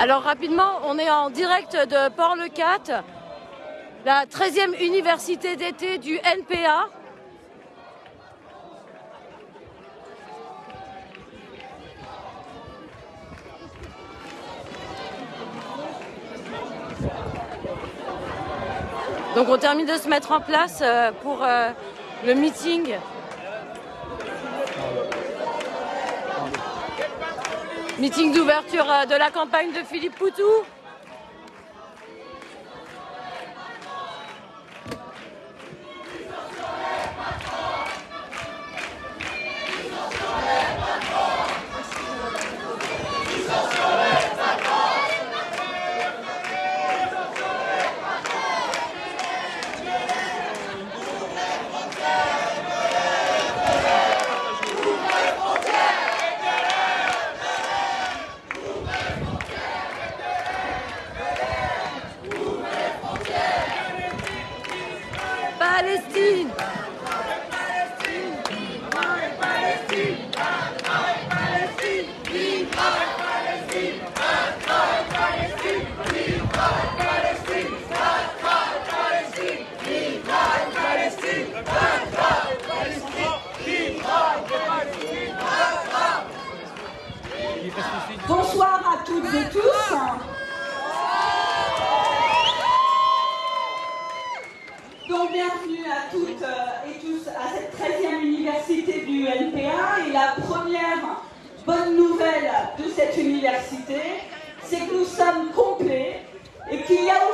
Alors rapidement, on est en direct de Port-le-Cat, la 13e université d'été du NPA. Donc on termine de se mettre en place euh, pour euh, le meeting Meeting d'ouverture euh, de la campagne de Philippe Poutou. Palestine Bonsoir à toutes et tous. Donc bienvenue à toutes euh, et tous à cette 13e université du NPA. Et la première bonne nouvelle de cette université, c'est que nous sommes complets et qu'il y a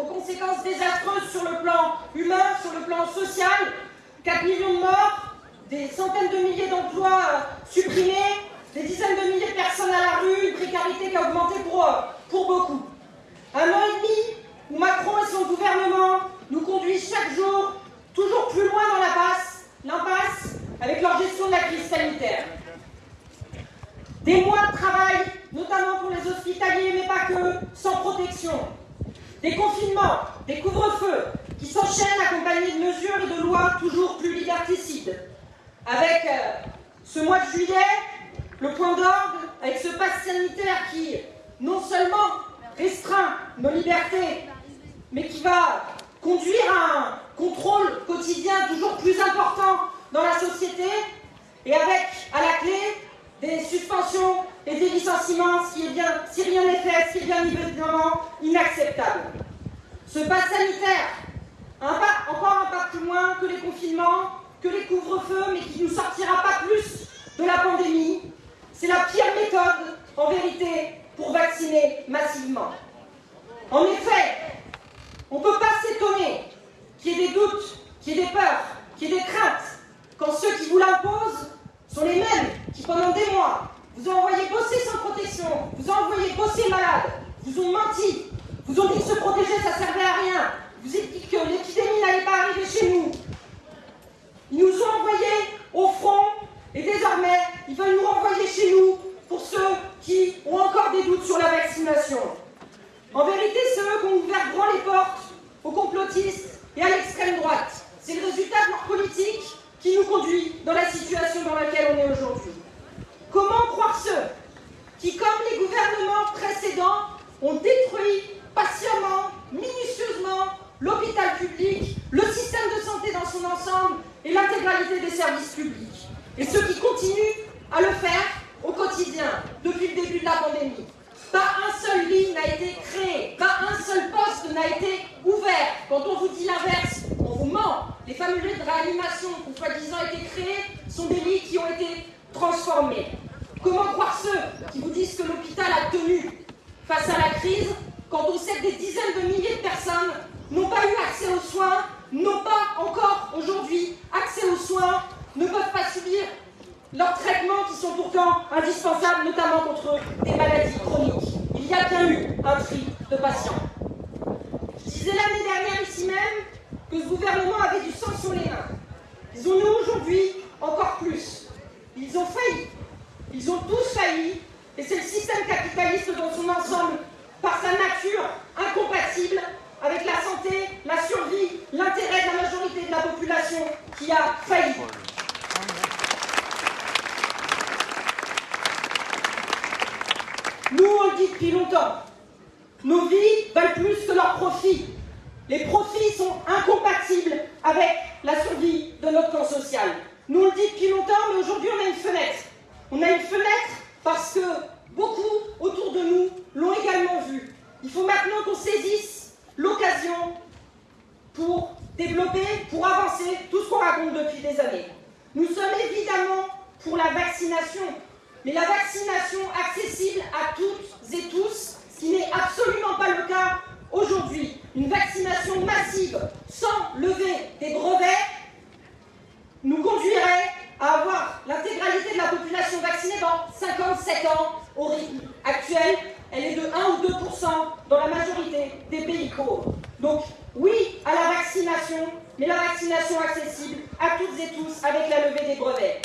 aux, conséquences désastreuses sur le plan humain, sur le plan social, 4 millions de morts, des centaines de milliers d'emplois euh, supprimés, des dizaines de milliers de personnes à la rue, une précarité qui a augmenté pour, euh, pour beaucoup. Un an et demi où Macron et son gouvernement nous conduisent chaque jour toujours plus loin dans l'impasse avec leur gestion de la crise sanitaire. Des mois de travail, notamment pour les hospitaliers, mais pas que, sans protection. Des confinements, des couvre-feux qui s'enchaînent accompagnés de mesures et de lois toujours plus liberticides. Avec euh, ce mois de juillet, le point d'ordre, avec ce pass sanitaire qui non seulement restreint nos libertés, mais qui va conduire à un contrôle quotidien toujours plus important dans la société, et avec à la clé des suspensions et des licenciements, si rien n'est fait, est bien évidemment inacceptable. Ce pass sanitaire, un pas, encore un pas plus loin que les confinements, que les couvre-feux, mais qui ne nous sortira pas plus de la pandémie. C'est la pire méthode, en vérité, pour vacciner massivement. En effet, on ne peut pas s'étonner qu'il y ait des doutes, qu'il y ait des peurs, qu'il y ait des craintes, quand ceux qui vous l'imposent sont les mêmes qui, pendant des mois, vous ont envoyé bosser sans protection, vous ont envoyé bosser malade, vous ont menti, vous ont dit que se protéger, ça servait à rien, vous avez dit que l'épidémie n'allait pas arriver chez nous. Ils nous ont envoyés au front et désormais, ils veulent nous renvoyer chez nous pour ceux qui ont encore des doutes sur la vaccination. En vérité, c'est eux qui ont ouvert grand les portes aux complotistes et à l'extrême droite. C'est le résultat de leur politique qui nous conduit dans la situation dans laquelle on est aujourd'hui. Comment croire ceux qui, comme les gouvernements précédents, ont détruit patiemment, minutieusement, l'hôpital public, le système de santé dans son ensemble et l'intégralité des services publics? Et ceux qui continuent à le faire au quotidien depuis le début de la pandémie. Pas un seul lit n'a été créé, pas un seul poste n'a été ouvert. Quand on vous dit l'inverse, on vous ment. Les fameux lits de réanimation qui, soi-disant, été créés sont des lits qui ont été transformés. Comment croire ceux qui vous disent que l'hôpital a tenu face à la crise quand on sait que des dizaines de milliers de personnes n'ont pas eu accès aux soins, n'ont pas encore aujourd'hui accès aux soins, ne peuvent pas subir leurs traitements qui sont pourtant indispensables, notamment contre des maladies chroniques. Il y a bien eu un tri de patients. Je disais l'année dernière ici même que ce gouvernement avait du sang sur les mains. Ils ont nous aujourd'hui encore plus. Ils ont failli. Ils ont tous failli. Et c'est le système capitaliste dans son ensemble, par sa nature incompatible avec la santé, la survie, l'intérêt de la majorité de la population qui a failli. Nous, on le dit depuis longtemps. Nos vies valent plus que leurs profits. Les profits sont incompatibles avec la survie de notre camp social. Nous, on le dit depuis longtemps, mais aujourd'hui, on a une fenêtre. On a une fenêtre parce que beaucoup autour de nous l'ont également vu. Il faut maintenant qu'on saisisse l'occasion pour développer, pour avancer tout ce qu'on raconte depuis des années. Nous sommes évidemment pour la vaccination, mais la vaccination accessible à toutes et tous, ce qui n'est absolument pas le cas aujourd'hui. Une vaccination massive sans lever des brevets nous conduirait à avoir l'intégralité de la population vaccinée dans 57 ans au rythme actuel. Elle est de 1 ou 2 dans la majorité des pays pauvres. Donc oui à la vaccination, mais la vaccination accessible à toutes et tous avec la levée des brevets.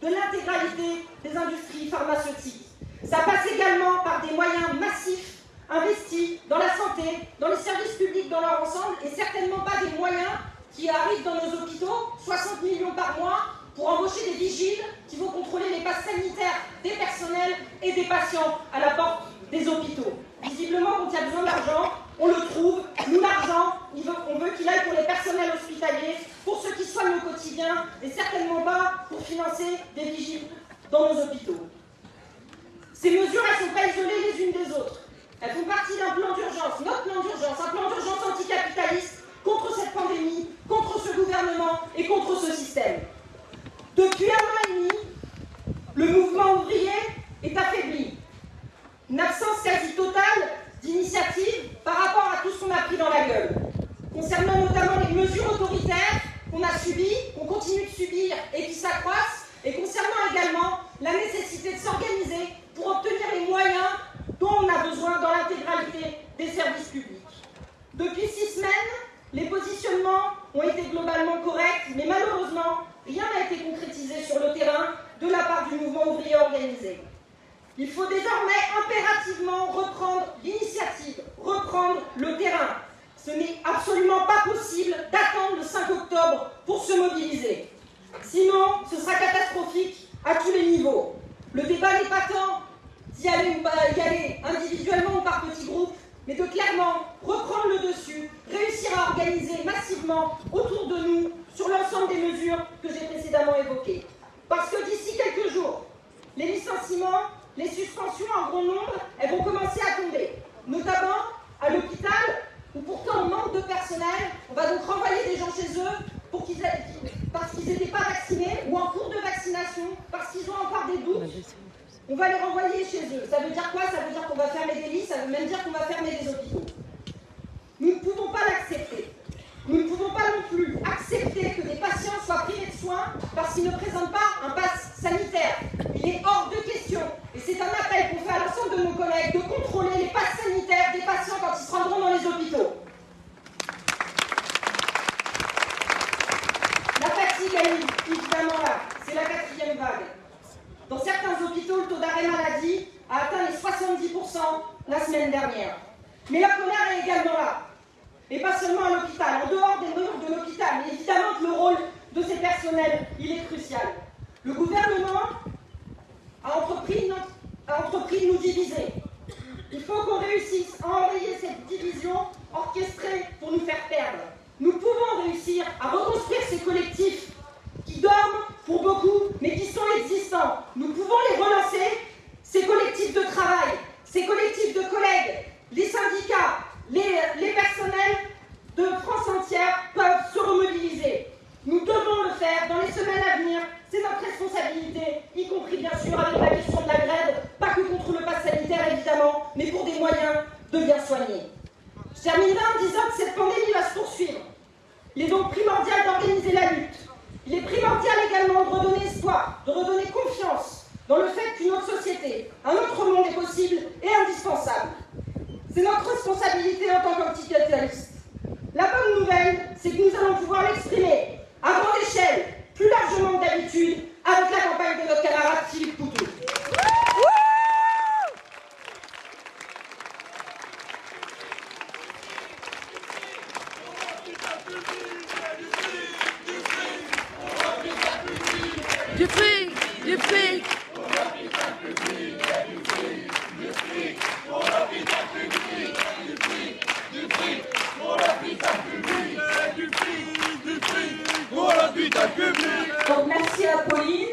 de l'intégralité des industries pharmaceutiques. Ça passe également par des moyens massifs investis dans la santé, dans les services publics dans leur ensemble, et certainement pas des moyens qui arrivent dans nos hôpitaux, 60 millions par mois, pour embaucher des vigiles qui vont contrôler les passes sanitaires des personnels et des patients à la porte des hôpitaux. Visiblement, quand il y a besoin d'argent, on le trouve. Nous, l'argent, on veut qu'il aille pour les personnels hospitaliers, pour ceux qui soignent au quotidien, et certainement pas pour financer des vigiles dans nos hôpitaux. Ces mesures, elles ne sont pas isolées les unes des autres. Elles font partie d'un plan d'urgence, notre plan d'urgence, un plan d'urgence anticapitaliste contre cette pandémie, contre ce gouvernement et contre ce système. Depuis un an et demi, le mouvement ouvrier est affaibli. Une absence quasi totale d'initiatives par rapport à tout ce qu'on a pris dans la gueule. Concernant notamment les mesures autoritaires qu'on a subies, qu'on continue de subir et qui s'accroissent, et concernant également la nécessité de s'organiser pour obtenir les moyens dont on a besoin dans l'intégralité des services publics. Depuis six semaines, les positionnements ont été globalement corrects, mais malheureusement, rien n'a été concrétisé sur le terrain de la part du mouvement ouvrier organisé. Il faut désormais impérativement reprendre l'initiative, reprendre le terrain. Ce n'est absolument pas possible d'attendre le 5 octobre pour se mobiliser. Sinon, ce sera catastrophique à tous les niveaux. Le débat n'est pas tant d'y aller, y aller individuellement ou par petits groupes, mais de clairement reprendre le dessus, réussir à organiser massivement autour de nous sur l'ensemble des mesures que j'ai précédemment évoquées. Parce que d'ici quelques jours, les licenciements, les suspensions en grand nombre, elles vont commencer à tomber, notamment à l'hôpital où pourtant on manque de personnel. On va donc renvoyer des gens chez eux pour qu'ils parce qu'ils n'étaient pas vaccinés ou en cours de vaccination, parce qu'ils ont encore des doutes. On va les renvoyer chez eux. Ça veut dire quoi? Ça veut dire qu'on va fermer des lits, ça veut même dire qu'on va fermer des hôpitaux. Nous ne pouvons pas l'accepter. Nous ne pouvons pas non plus accepter que des patients soient privés de soins parce qu'ils ne présentent pas un pass sanitaire. Il est hors de question. Et c'est un appel qu'on fait à l'ensemble de nos collègues de contrôler les passes sanitaires des patients quand ils se rendront dans les hôpitaux. La fatigue, est évidemment là. C'est la quatrième vague. Dans certains hôpitaux, le taux d'arrêt maladie a atteint les 70% la semaine dernière. Mais la colère est également là. Et pas seulement à l'hôpital, en dehors des murs de l'hôpital. Mais évidemment que le rôle de ces personnels, il est crucial. Le gouvernement a entrepris, a entrepris de nous diviser. Il faut qu'on réussisse à enrayer cette division orchestrée pour nous faire perdre. Nous pouvons réussir à reconstruire ces collectifs qui dorment pour beaucoup, mais qui sont existants. Nous pouvons les relancer, ces collectifs de travail, ces collectifs de collègues, les syndicats, les, personnels de France entière peuvent se remobiliser. Nous devons le faire dans les semaines à venir. C'est notre responsabilité, y compris bien sûr avec la question de la grève, pas que contre le pass sanitaire évidemment, mais pour des moyens de bien soigner. Je terminerai en disant que cette pandémie va se poursuivre. Il est donc primordial d'organiser la lutte. Il est primordial également de redonner espoir, de redonner confiance dans le fait qu'une autre société, un autre monde est possible et indispensable. C'est notre responsabilité en tant qu'anticapitaliste. La bonne nouvelle, c'est que nous allons pouvoir l'exprimer à grande échelle, plus largement que d'habitude, avec la campagne de notre camarade Philippe Poutou. Du fric, du fric. Donc merci à Pauline.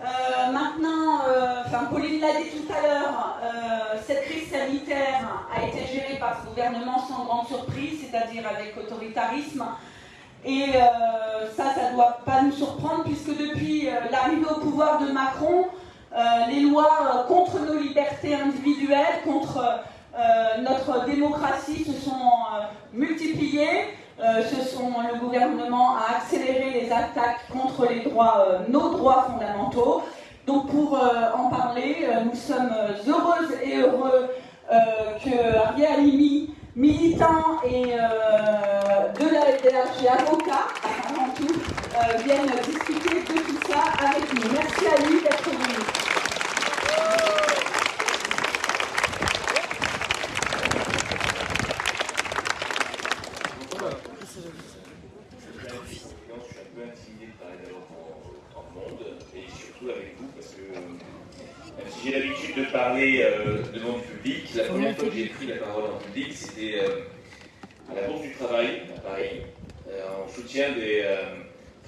Euh, maintenant, euh, enfin Pauline l'a dit tout à l'heure, euh, cette crise sanitaire a été gérée par ce gouvernement sans grande surprise, c'est-à-dire avec autoritarisme. Et ça, ça ne doit pas nous surprendre puisque depuis l'arrivée au pouvoir de Macron, les lois contre nos libertés individuelles, contre notre démocratie se sont multipliées. Euh, ce sont, le gouvernement a accéléré les attaques contre les droits, euh, nos droits fondamentaux. Donc pour euh, en parler, nous sommes heureuses et heureux que Ariel Halimi, et de la FDH et avocat, avant tout, vienne discuter de tout ça avec nous. Merci à lui d'être venu. j'ai l'habitude de parler euh, devant du public. La première fois que j'ai pris la parole en public, c'était euh, à la Bourse du Travail, à Paris, euh, en soutien des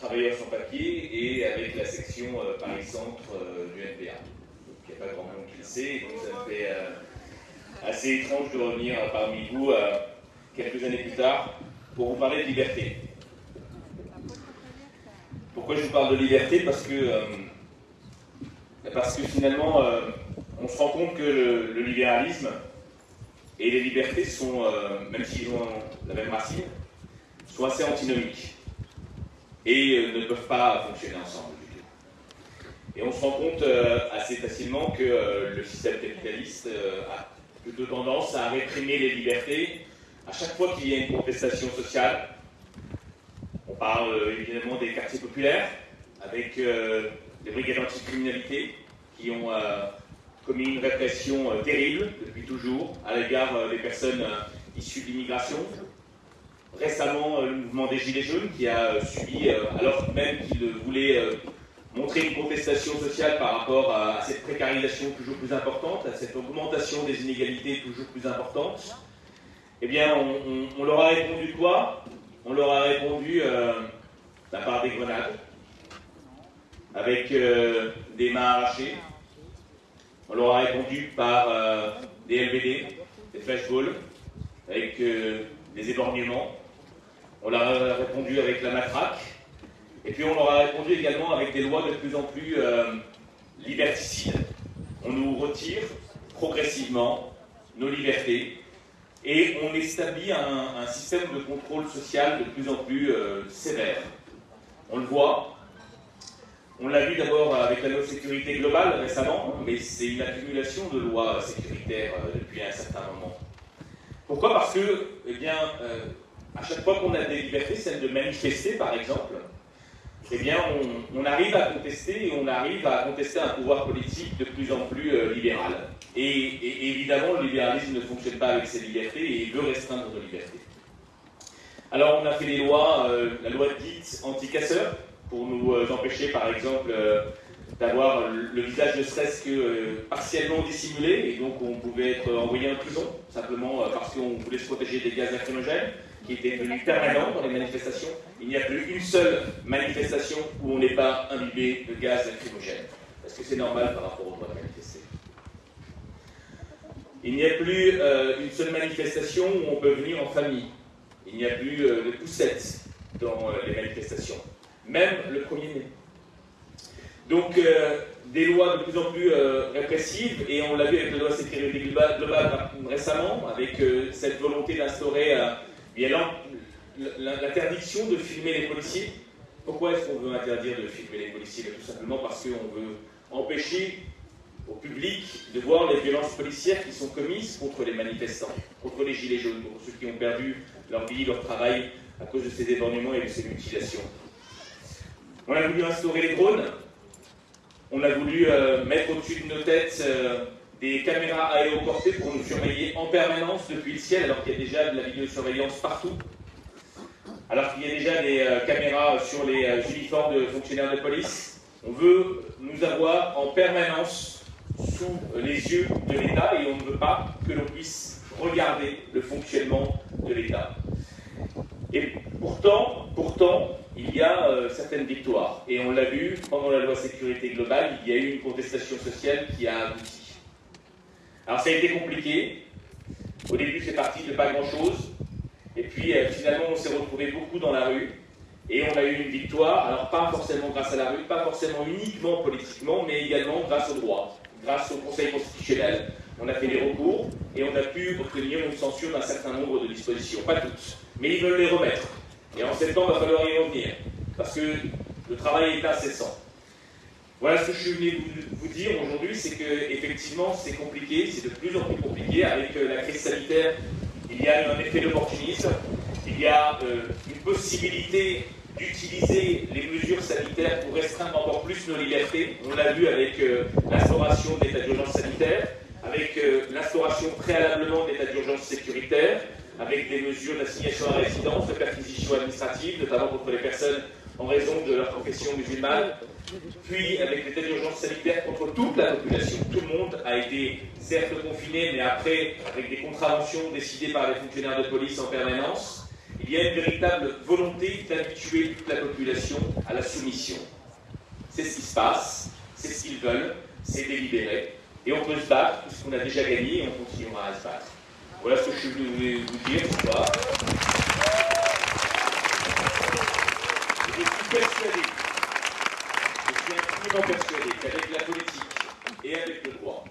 travailleurs sans papier et avec la section Paris-Centre du NPA. Il n'y a pas grand monde qui le sait, donc ça me fait assez étrange de revenir parmi vous quelques années plus tard pour vous parler de liberté. Pourquoi je vous parle de liberté? Parce que parce que finalement, euh, on se rend compte que le, libéralisme et les libertés sont, euh, même s'ils ont la même racine, sont assez antinomiques et euh, ne peuvent pas fonctionner ensemble du tout. Et on se rend compte assez facilement que le système capitaliste a plutôt tendance à réprimer les libertés à chaque fois qu'il y a une contestation sociale. On parle évidemment des quartiers populaires, avec les brigades anticriminalité, qui ont euh, commis une répression euh, terrible depuis toujours à l'égard euh, des personnes issues de l'immigration. Récemment, le mouvement des Gilets jaunes qui a subi, alors même qu'il voulait montrer une contestation sociale par rapport à cette précarisation toujours plus importante, à cette augmentation des inégalités toujours plus importante, Eh bien, on, leur a répondu quoi? On leur a répondu euh, la part des grenades, avec euh, des mains arrachées. On leur a répondu par euh, des LBD, des flashballs, avec des éborgnements. On leur a répondu avec la matraque. Et puis on leur a répondu également avec des lois de plus en plus liberticides. On nous retire progressivement nos libertés et on établit un, système de contrôle social de plus en plus euh, sévère. On le voit, on l'a vu d'abord avec la loi de sécurité globale récemment, mais c'est une accumulation de lois sécuritaires euh, depuis un certain moment. Pourquoi? Parce que, eh bien, euh, à chaque fois qu'on a des libertés, celle de manifester par exemple, eh bien, on, arrive à contester et on arrive à contester un pouvoir politique de plus en plus euh, libéral. Et, évidemment, le libéralisme ne fonctionne pas avec ses libertés et veut restreindre nos libertés. Alors, on a fait des lois, euh, la loi dite anti-casseurs, pour nous euh, empêcher, par exemple, d'avoir le visage ne serait-ce que partiellement dissimulé, et donc on pouvait être envoyé en prison, simplement parce qu'on voulait se protéger des gaz lacrymogènes qui était devenu permanent dans les manifestations. Il n'y a plus une seule manifestation où on n'est pas imbibé de gaz lacrymogène. Parce que c'est normal par rapport au droit de manifester? Il n'y a plus euh, une seule manifestation où on peut venir en famille. Il n'y a plus euh, de poussettes dans euh, les manifestations. Même le 1er mai. Donc, des lois de plus en plus répressives, et on l'a vu avec la loi sécurité globale récemment, avec cette volonté d'instaurer il y a l'interdiction de filmer les policiers. Pourquoi est-ce qu'on veut interdire de filmer les policiers? Tout simplement parce qu'on veut empêcher au public de voir les violences policières qui sont commises contre les manifestants, contre les gilets jaunes, contre ceux qui ont perdu leur vie, leur travail à cause de ces éborgnements et de ces mutilations. On a voulu instaurer les drones, on a voulu euh, mettre au-dessus de nos têtes euh, des caméras aéroportées pour nous surveiller en permanence depuis le ciel, alors qu'il y a déjà de la vidéosurveillance partout. Alors qu'il y a déjà des euh, caméras sur les euh, uniformes de fonctionnaires de police. On veut nous avoir en permanence sous les yeux de l'État et on ne veut pas que l'on puisse regarder le fonctionnement de l'État. Et pourtant, pourtant, il y a euh, certaines victoires. Et on l'a vu pendant la loi sécurité globale, il y a eu une contestation sociale qui a abouti. Alors ça a été compliqué. Au début, c'est parti de pas grand-chose. Et puis euh, finalement, on s'est retrouvé beaucoup dans la rue. Et on a eu une victoire, alors pas forcément grâce à la rue, pas forcément uniquement politiquement, mais également grâce au droit, grâce au Conseil constitutionnel. On a fait des recours et on a pu obtenir une censure d'un certain nombre de dispositions. Pas toutes, mais ils veulent les remettre. Et en septembre, il va falloir y revenir, parce que le travail est incessant. Voilà ce que je suis venu vous, dire aujourd'hui, c'est que effectivement c'est compliqué, c'est de plus en plus compliqué. Avec euh, la crise sanitaire, il y a un effet d'opportunisme, il y a euh, une possibilité d'utiliser les mesures sanitaires pour restreindre encore plus nos libertés. On l'a vu avec euh, l'instauration de d'urgence sanitaire, avec l'instauration préalablement de d'urgence sécuritaire, avec des mesures d'assignation à résidence, de perquisition administrative, notamment contre les personnes en raison de leur profession musulmane, puis avec l'état d'urgence sanitaire contre toute la population. Tout le monde a été certes confiné, mais après, avec des contraventions décidées par les fonctionnaires de police en permanence, il y a une véritable volonté d'habituer toute la population à la soumission. C'est ce qui se passe, c'est ce qu'ils veulent, c'est délibéré, et on peut se battre, puisqu'on a déjà gagné, et on continuera à se battre. Voilà ce que je voulais vous dire soir. Je suis persuadé persuadé qu'avec la politique et avec le droit,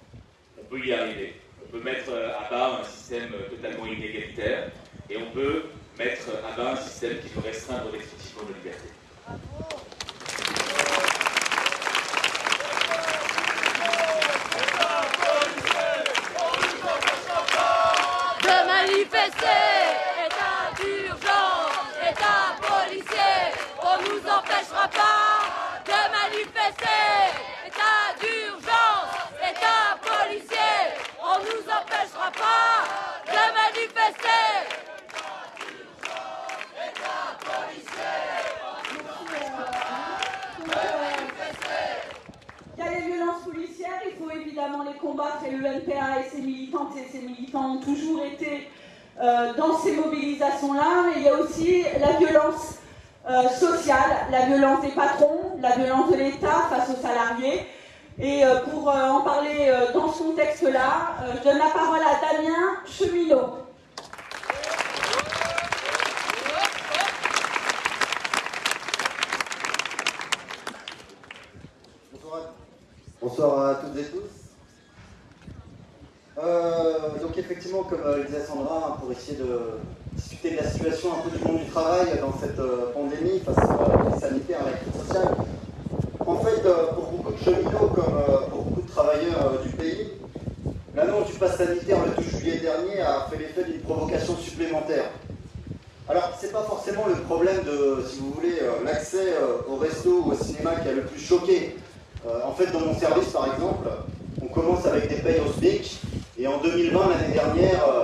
on peut y arriver. On peut mettre à bas un système totalement inégalitaire et on peut mettre à bas un système qui peut restreindre excessivement nos libertés. De manifester, état d'urgence, état policier, on nous pas manifester, état d'urgence, état policier, on nous empêchera pas de manifester. Il y a les violences policières, il faut évidemment les combattre et le NPA et ses militantes et ses militants ont toujours été euh, dans ces mobilisations-là, mais il y a aussi la violence euh, sociale, la violence des patrons, la violence de l'État face aux salariés. Et euh, pour en parler dans ce contexte-là, je donne la parole à Damien Cheminot. Bonsoir à toutes et tous. Euh, donc effectivement, comme le disait Sandra, pour essayer de discuter de la situation un peu du monde du travail dans cette euh, pandémie face à la crise sanitaire et à la crise sociale. En fait, euh, pour beaucoup de cheminots, comme pour beaucoup de travailleurs du pays, l'annonce du pass sanitaire le 12 juillet dernier a fait l'effet d'une provocation supplémentaire. Alors, c'est pas forcément le problème de, si vous voulez, l'accès au resto ou au cinéma qui a le plus choqué. en fait, dans mon service, par exemple, on commence avec des payes au SMIC, et en 2020, l'année dernière, euh,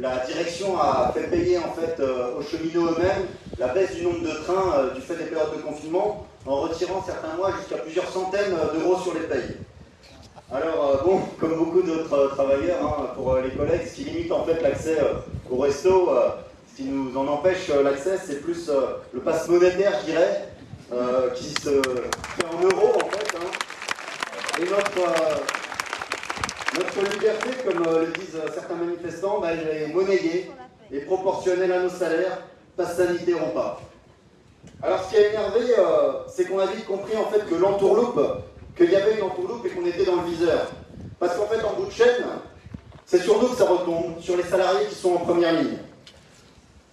la direction a fait payer en fait euh, aux cheminots eux-mêmes la baisse du nombre de trains euh, du fait des périodes de confinement, en retirant certains mois jusqu'à plusieurs centaines d'euros sur les payes. Alors bon, comme beaucoup d'autres travailleurs, hein, pour les collègues, ce qui limite en fait l'accès au resto, ce qui nous en empêche l'accès, c'est plus le passe monétaire, je dirais, qui se fait en euros en fait. Hein. Et notre notre liberté, comme euh, le disent euh, certains manifestants, bah, elle est monnayée et proportionnelle à nos salaires, pas sanitaire pas. Alors ce qui a énervé, euh, c'est qu'on a vite compris en fait que l'entourloupe, qu'il y avait une entourloupe et qu'on était dans le viseur. Parce qu'en fait, en bout de chaîne, c'est sur nous que ça retombe, sur les salariés qui sont en première ligne.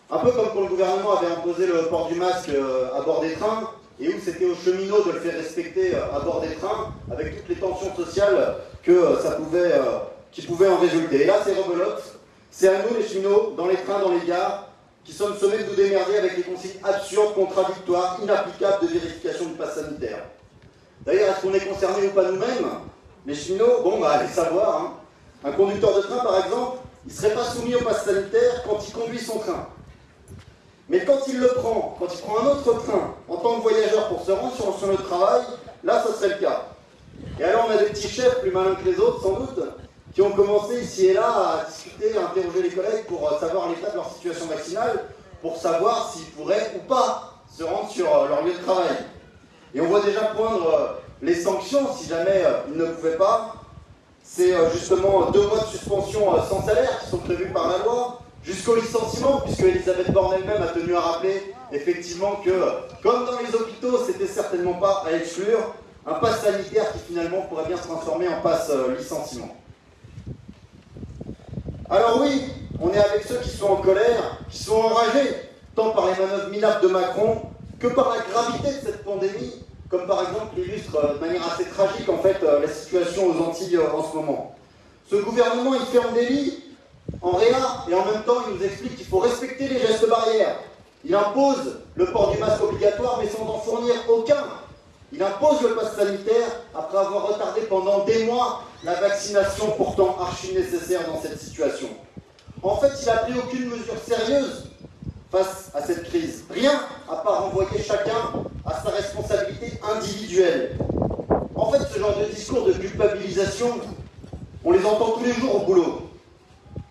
Un peu comme quand le gouvernement avait imposé le port du masque à bord des trains, et où c'était aux cheminots de le faire respecter à bord des trains, avec toutes les tensions sociales euh, euh, qui pouvait en résulter. Et là, c'est rebelote. C'est à nous, les cheminots, dans les trains, dans les gares, qui sommes sommés de nous démerder avec des consignes absurdes, contradictoires, inapplicables de vérification du pass sanitaire. D'ailleurs, est-ce qu'on est concerné ou pas nous-mêmes Les cheminots, bon, bah, allez savoir. Hein. Un conducteur de train, par exemple, il ne serait pas soumis au pass sanitaire quand il conduit son train. Mais quand il le prend, quand il prend un autre train en tant que voyageur pour se rendre sur, sur le travail, là, ce serait le cas. Et alors, on a des petits chefs plus malins que les autres, sans doute, qui ont commencé ici et là à discuter, à interroger les collègues pour euh, savoir l'état de leur situation vaccinale, pour savoir s'ils pourraient ou pas se rendre sur euh, leur lieu de travail. Et on voit déjà poindre euh, les sanctions si jamais ils ne pouvaient pas. C'est justement deux mois de suspension sans salaire qui sont prévus par la loi, jusqu'au licenciement, puisque Elisabeth Borne elle-même a tenu à rappeler effectivement que, comme dans les hôpitaux, c'était certainement pas à exclure, un pass sanitaire qui finalement pourrait bien se transformer en passe euh, licenciement. Alors oui, on est avec ceux qui sont en colère, qui sont enragés, tant par les manœuvres minables de Macron que par la gravité de cette pandémie, comme par exemple illustre euh, de manière assez tragique en fait euh, la situation aux Antilles en ce moment. Ce gouvernement, il fait en délit, en réa, et en même temps, il nous explique qu'il faut respecter les gestes barrières. Il impose le port du masque obligatoire, mais sans en fournir aucun il impose le pass sanitaire après avoir retardé pendant des mois la vaccination pourtant archi nécessaire dans cette situation. En fait, il n'a pris aucune mesure sérieuse face à cette crise. Rien à part renvoyer chacun à sa responsabilité individuelle. En fait, ce genre de discours de culpabilisation, on les entend tous les jours au boulot.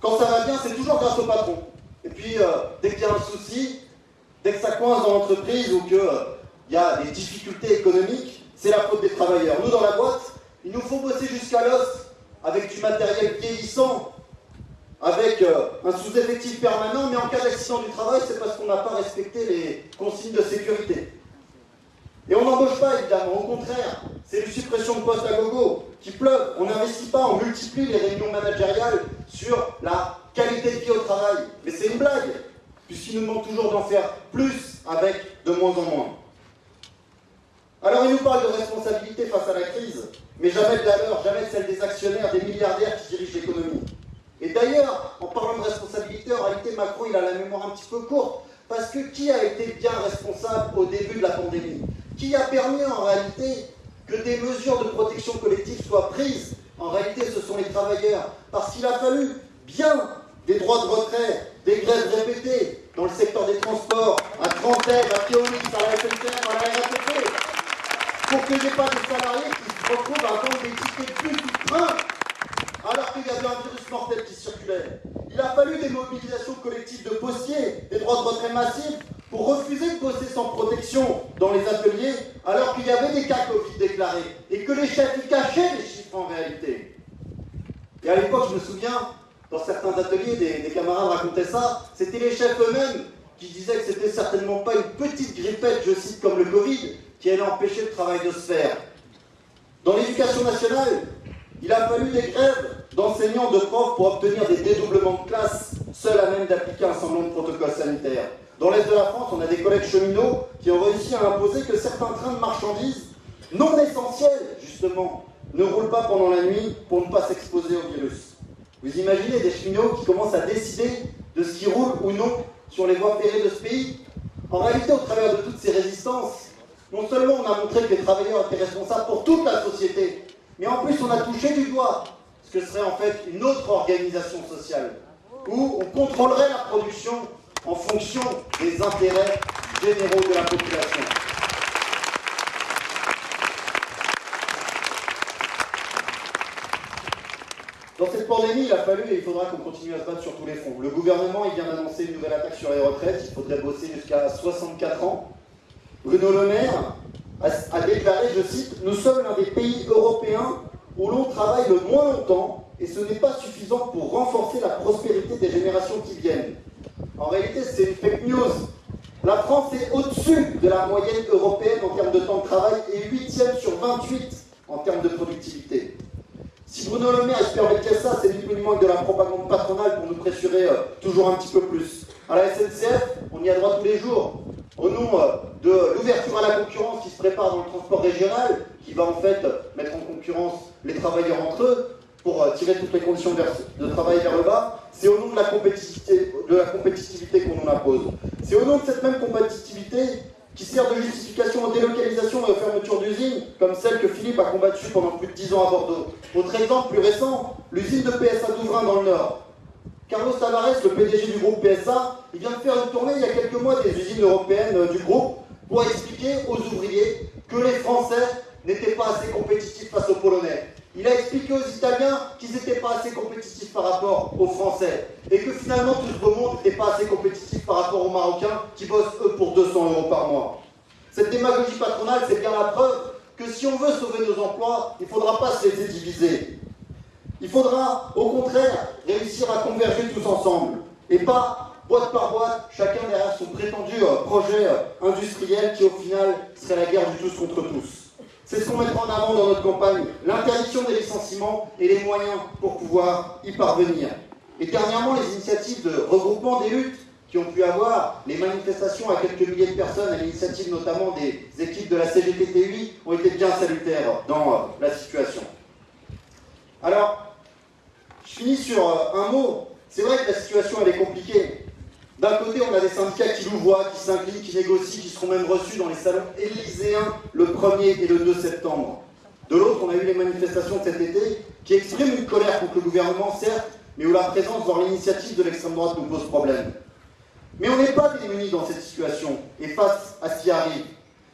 Quand ça va bien, c'est toujours grâce au patron. Et puis, euh, dès qu'il y a un souci, dès que ça coince dans l'entreprise ou que euh, y a des difficultés économiques, c'est la faute des travailleurs. Nous, dans la boîte, il nous faut bosser jusqu'à l'os avec du matériel vieillissant, avec euh, un sous-effectif permanent, mais en cas d'accident du travail, c'est parce qu'on n'a pas respecté les consignes de sécurité. Et on n'embauche pas, évidemment, au contraire, c'est une suppression de postes à gogo, qui pleuve, on n'investit pas, on multiplie les réunions managériales sur la qualité de vie au travail. Mais c'est une blague, puisqu'il nous demande toujours d'en faire plus avec de moins en moins. Alors il nous parle de responsabilité face à la crise, mais jamais de jamais celle des actionnaires, des milliardaires qui dirigent l'économie. Et d'ailleurs, en parlant de responsabilité, en réalité, Macron, il a la mémoire un petit peu courte, parce que qui a été bien responsable au début de la pandémie? Qui a permis en réalité que des mesures de protection collective soient prises? En réalité, ce sont les travailleurs, parce qu'il a fallu bien des droits de retrait, des grèves répétées dans le secteur des transports, à Trentaine, à Keolis, à la SNCF, à la RATP, pour qu'il n'y ait pas de salariés qui se retrouvent à attendre des tickets plus de train alors qu'il y avait un virus mortel qui circulait. Il a fallu des mobilisations collectives de postiers, des droits de retrait massifs, pour refuser de bosser sans protection dans les ateliers, alors qu'il y avait des cas Covid déclarés, et que les chefs y cachaient les chiffres en réalité. Et à l'époque, je me souviens, dans certains ateliers, des, camarades racontaient ça, c'était les chefs eux-mêmes qui disaient que c'était certainement pas une petite grippette, je cite, comme le Covid, qui allait empêcher le travail de se faire. Dans l'éducation nationale, il a fallu des grèves d'enseignants, de profs pour obtenir des dédoublements de classe, seuls à même d'appliquer un semblant de protocole sanitaire. Dans l'Est de la France, on a des collègues cheminots qui ont réussi à imposer que certains trains de marchandises, non essentiels justement, ne roulent pas pendant la nuit pour ne pas s'exposer au virus. Vous imaginez des cheminots qui commencent à décider de ce qui roule ou non sur les voies ferrées de ce pays? En réalité, au travers de toutes ces résistances, non seulement on a montré que les travailleurs étaient responsables pour toute la société, mais en plus on a touché du doigt que serait en fait une autre organisation sociale, où on contrôlerait la production en fonction des intérêts généraux de la population. Dans cette pandémie, il a fallu et il faudra qu'on continue à se battre sur tous les fronts. Le gouvernement vient d'annoncer une nouvelle attaque sur les retraites, il faudrait bosser jusqu'à 64 ans. Bruno Le Maire a, déclaré, je cite, Nous sommes l'un des pays européens où l'on travaille le moins longtemps et ce n'est pas suffisant pour renforcer la prospérité des générations qui viennent. En réalité, c'est une fake news. La France est au-dessus de la moyenne européenne en termes de temps de travail et 8e sur 28 en termes de productivité. Si Bruno Le Maire espère mettre ça, c'est moins de la propagande patronale pour nous pressurer euh, toujours un petit peu plus. À la SNCF, on y a droit tous les jours. Au nom euh, de l'ouverture à la concurrence qui se prépare dans le transport régional, qui va en fait mettre en concurrence les travailleurs entre eux, pour euh, tirer toutes les conditions de travail vers le bas, c'est au nom de la compétitivité, qu'on en impose. C'est au nom de cette même compétitivité qui sert de justification aux délocalisations et aux fermetures d'usines, comme celle que Philippe a combattue pendant plus de 10 ans à Bordeaux. Autre exemple plus récent, l'usine de PSA d'Ouvrin dans le Nord. Carlos Tavares, le PDG du groupe PSA, il vient de faire une tournée il y a quelques mois des usines européennes euh, du groupe pour expliquer aux ouvriers que les Français n'étaient pas assez compétitifs face aux Polonais. Il a expliqué aux Italiens qu'ils n'étaient pas assez compétitifs par rapport aux Français. Et que finalement, tout ce beau monde n'était pas assez compétitif par rapport aux Marocains qui bossent, eux, pour 200 euros par mois. Cette démagogie patronale, c'est bien la preuve que si on veut sauver nos emplois, il ne faudra pas se laisser diviser. Il faudra, au contraire, réussir à converger tous ensemble. Et pas boîte par boîte, chacun derrière son prétendu euh, projet euh, industriel qui, au final, serait la guerre du tous contre tous. C'est ce qu'on mettra en avant dans notre campagne, l'interdiction des licenciements et les moyens pour pouvoir y parvenir. Et dernièrement, les initiatives de regroupement des luttes qui ont pu avoir, les manifestations à quelques milliers de personnes, à l'initiative notamment des équipes de la CGTTUI, ont été bien salutaires dans euh, la situation. Alors, je finis sur euh, un mot. C'est vrai que la situation, elle est compliquée. D'un côté, on a des syndicats qui nous voient, qui s'inclinent, qui négocient, qui seront même reçus dans les salons élyséens le 1er et le 2 septembre. De l'autre, on a eu les manifestations cet été qui expriment une colère contre le gouvernement, certes, mais où la présence, voire l'initiative de l'extrême droite nous pose problème. Mais on n'est pas démunis dans cette situation et face à ce qui arrive.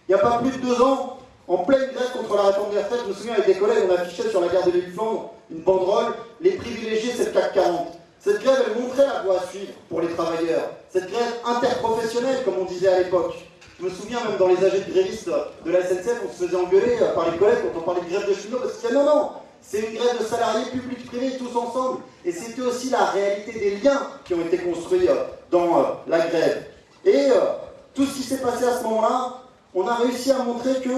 Il n'y a pas plus de deux ans, en pleine grève contre la réforme des retraites, je me souviens avec des collègues, on affichait sur la gare de l'île une banderole Les privilégiés, c'est le CAC 40. Cette grève, elle montrait la voie à suivre pour les travailleurs. Cette grève interprofessionnelle, comme on disait à l'époque. Je me souviens même dans les AG de grévistes de la SNCF, on se faisait engueuler par les collègues quand on parlait de grève de cheminots, parce qu'il y non, non, c'est une grève de salariés publics-privés tous ensemble. Et c'était aussi la réalité des liens qui ont été construits euh, dans euh, la grève. Et euh, tout ce qui s'est passé à ce moment-là, on a réussi à montrer que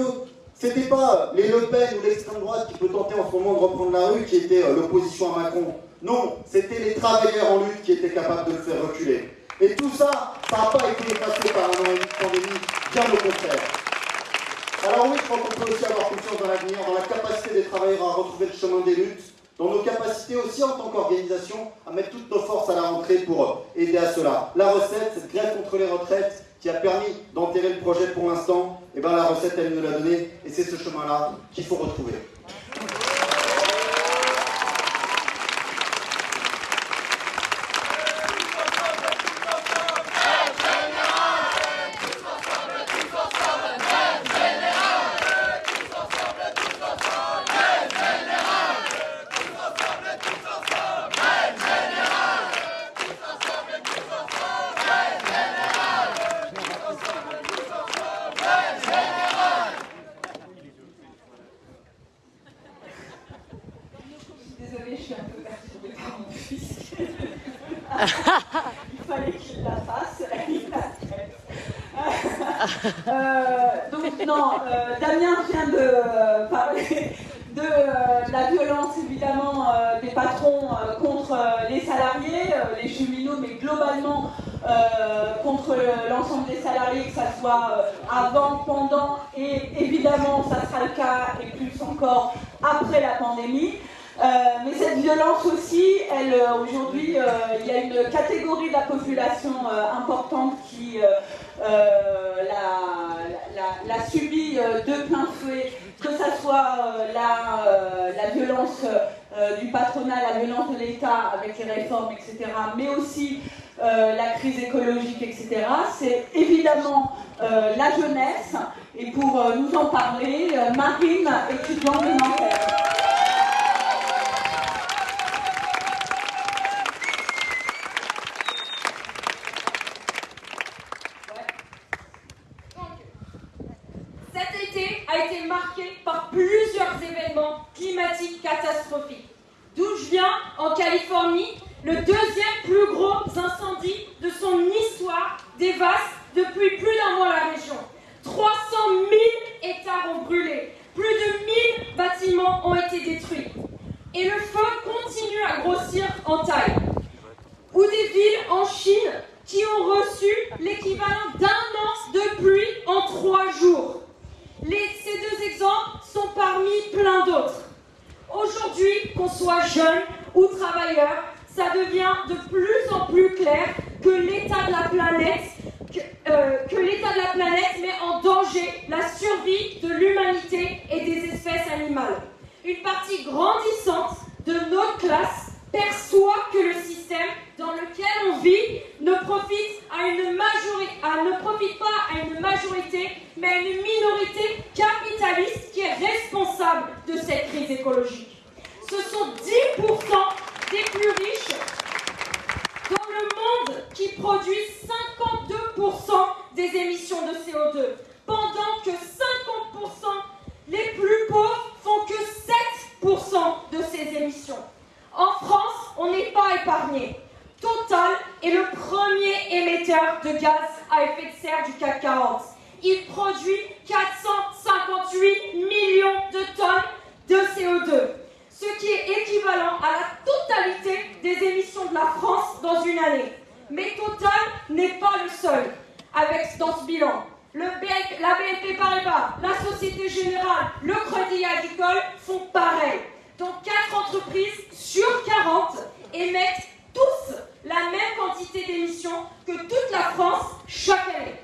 c'était pas les Le Pen ou l'extrême droite qui peut tenter en ce moment de reprendre la rue qui était l'opposition à Macron. Non, c'était les travailleurs en lutte qui étaient capables de le faire reculer. Et tout ça, ça n'a pas été effacé par un pandémie, bien au contraire. Alors oui, je crois qu'on peut aussi avoir confiance dans l'avenir, dans la capacité des travailleurs à retrouver le chemin des luttes, dans nos capacités aussi en tant qu'organisation à mettre toutes nos forces à la rentrée pour aider à cela. La recette, cette grève contre les retraites qui a permis d'enterrer le projet pour l'instant, eh bien la recette, elle nous l'a donnée, et c'est ce chemin-là qu'il faut retrouver. Marine, étudiante de Nanterre. a été marqué par plusieurs événements climatiques catastrophiques. D'où je viens, en Californie, le deuxième plus gros incendie de son histoire dévaste depuis plus d'un mois la région. 300 000 hectares ont brûlé, plus de 1000 bâtiments ont été détruits. Et le feu continue à grossir en taille. Ou des villes en Chine qui ont reçu l'équivalent d'un an de pluie en trois jours ces deux exemples sont parmi plein d'autres. Aujourd'hui, qu'on soit jeune ou travailleur, ça devient de plus en plus clair que l'état de la planète, que, euh, que l'état de la planète met en danger la survie de l'humanité et des espèces animales. Une partie grandissante de notre classe perçoit que le système dans lequel on vit ne profite, à une ne profite pas à une majorité, mais à une minorité capitaliste qui est responsable de cette crise écologique. Ce sont 10% des plus riches dans le monde qui produisent 52% des émissions de CO2, pendant que 50% les plus pauvres font que 7% de ces émissions. En France, on n'est pas épargné. Total est le premier émetteur de gaz à effet de serre du CAC 40. Il produit 458 millions de tonnes de CO2, ce qui est équivalent à la totalité des émissions de la France dans une année. Mais Total n'est pas le seul dans ce bilan. Le la BNP Paribas, la Société Générale, le Crédit Agricole font pareil. Donc 4 entreprises sur 40 émettent tous la même quantité d'émissions que toute la France chaque année.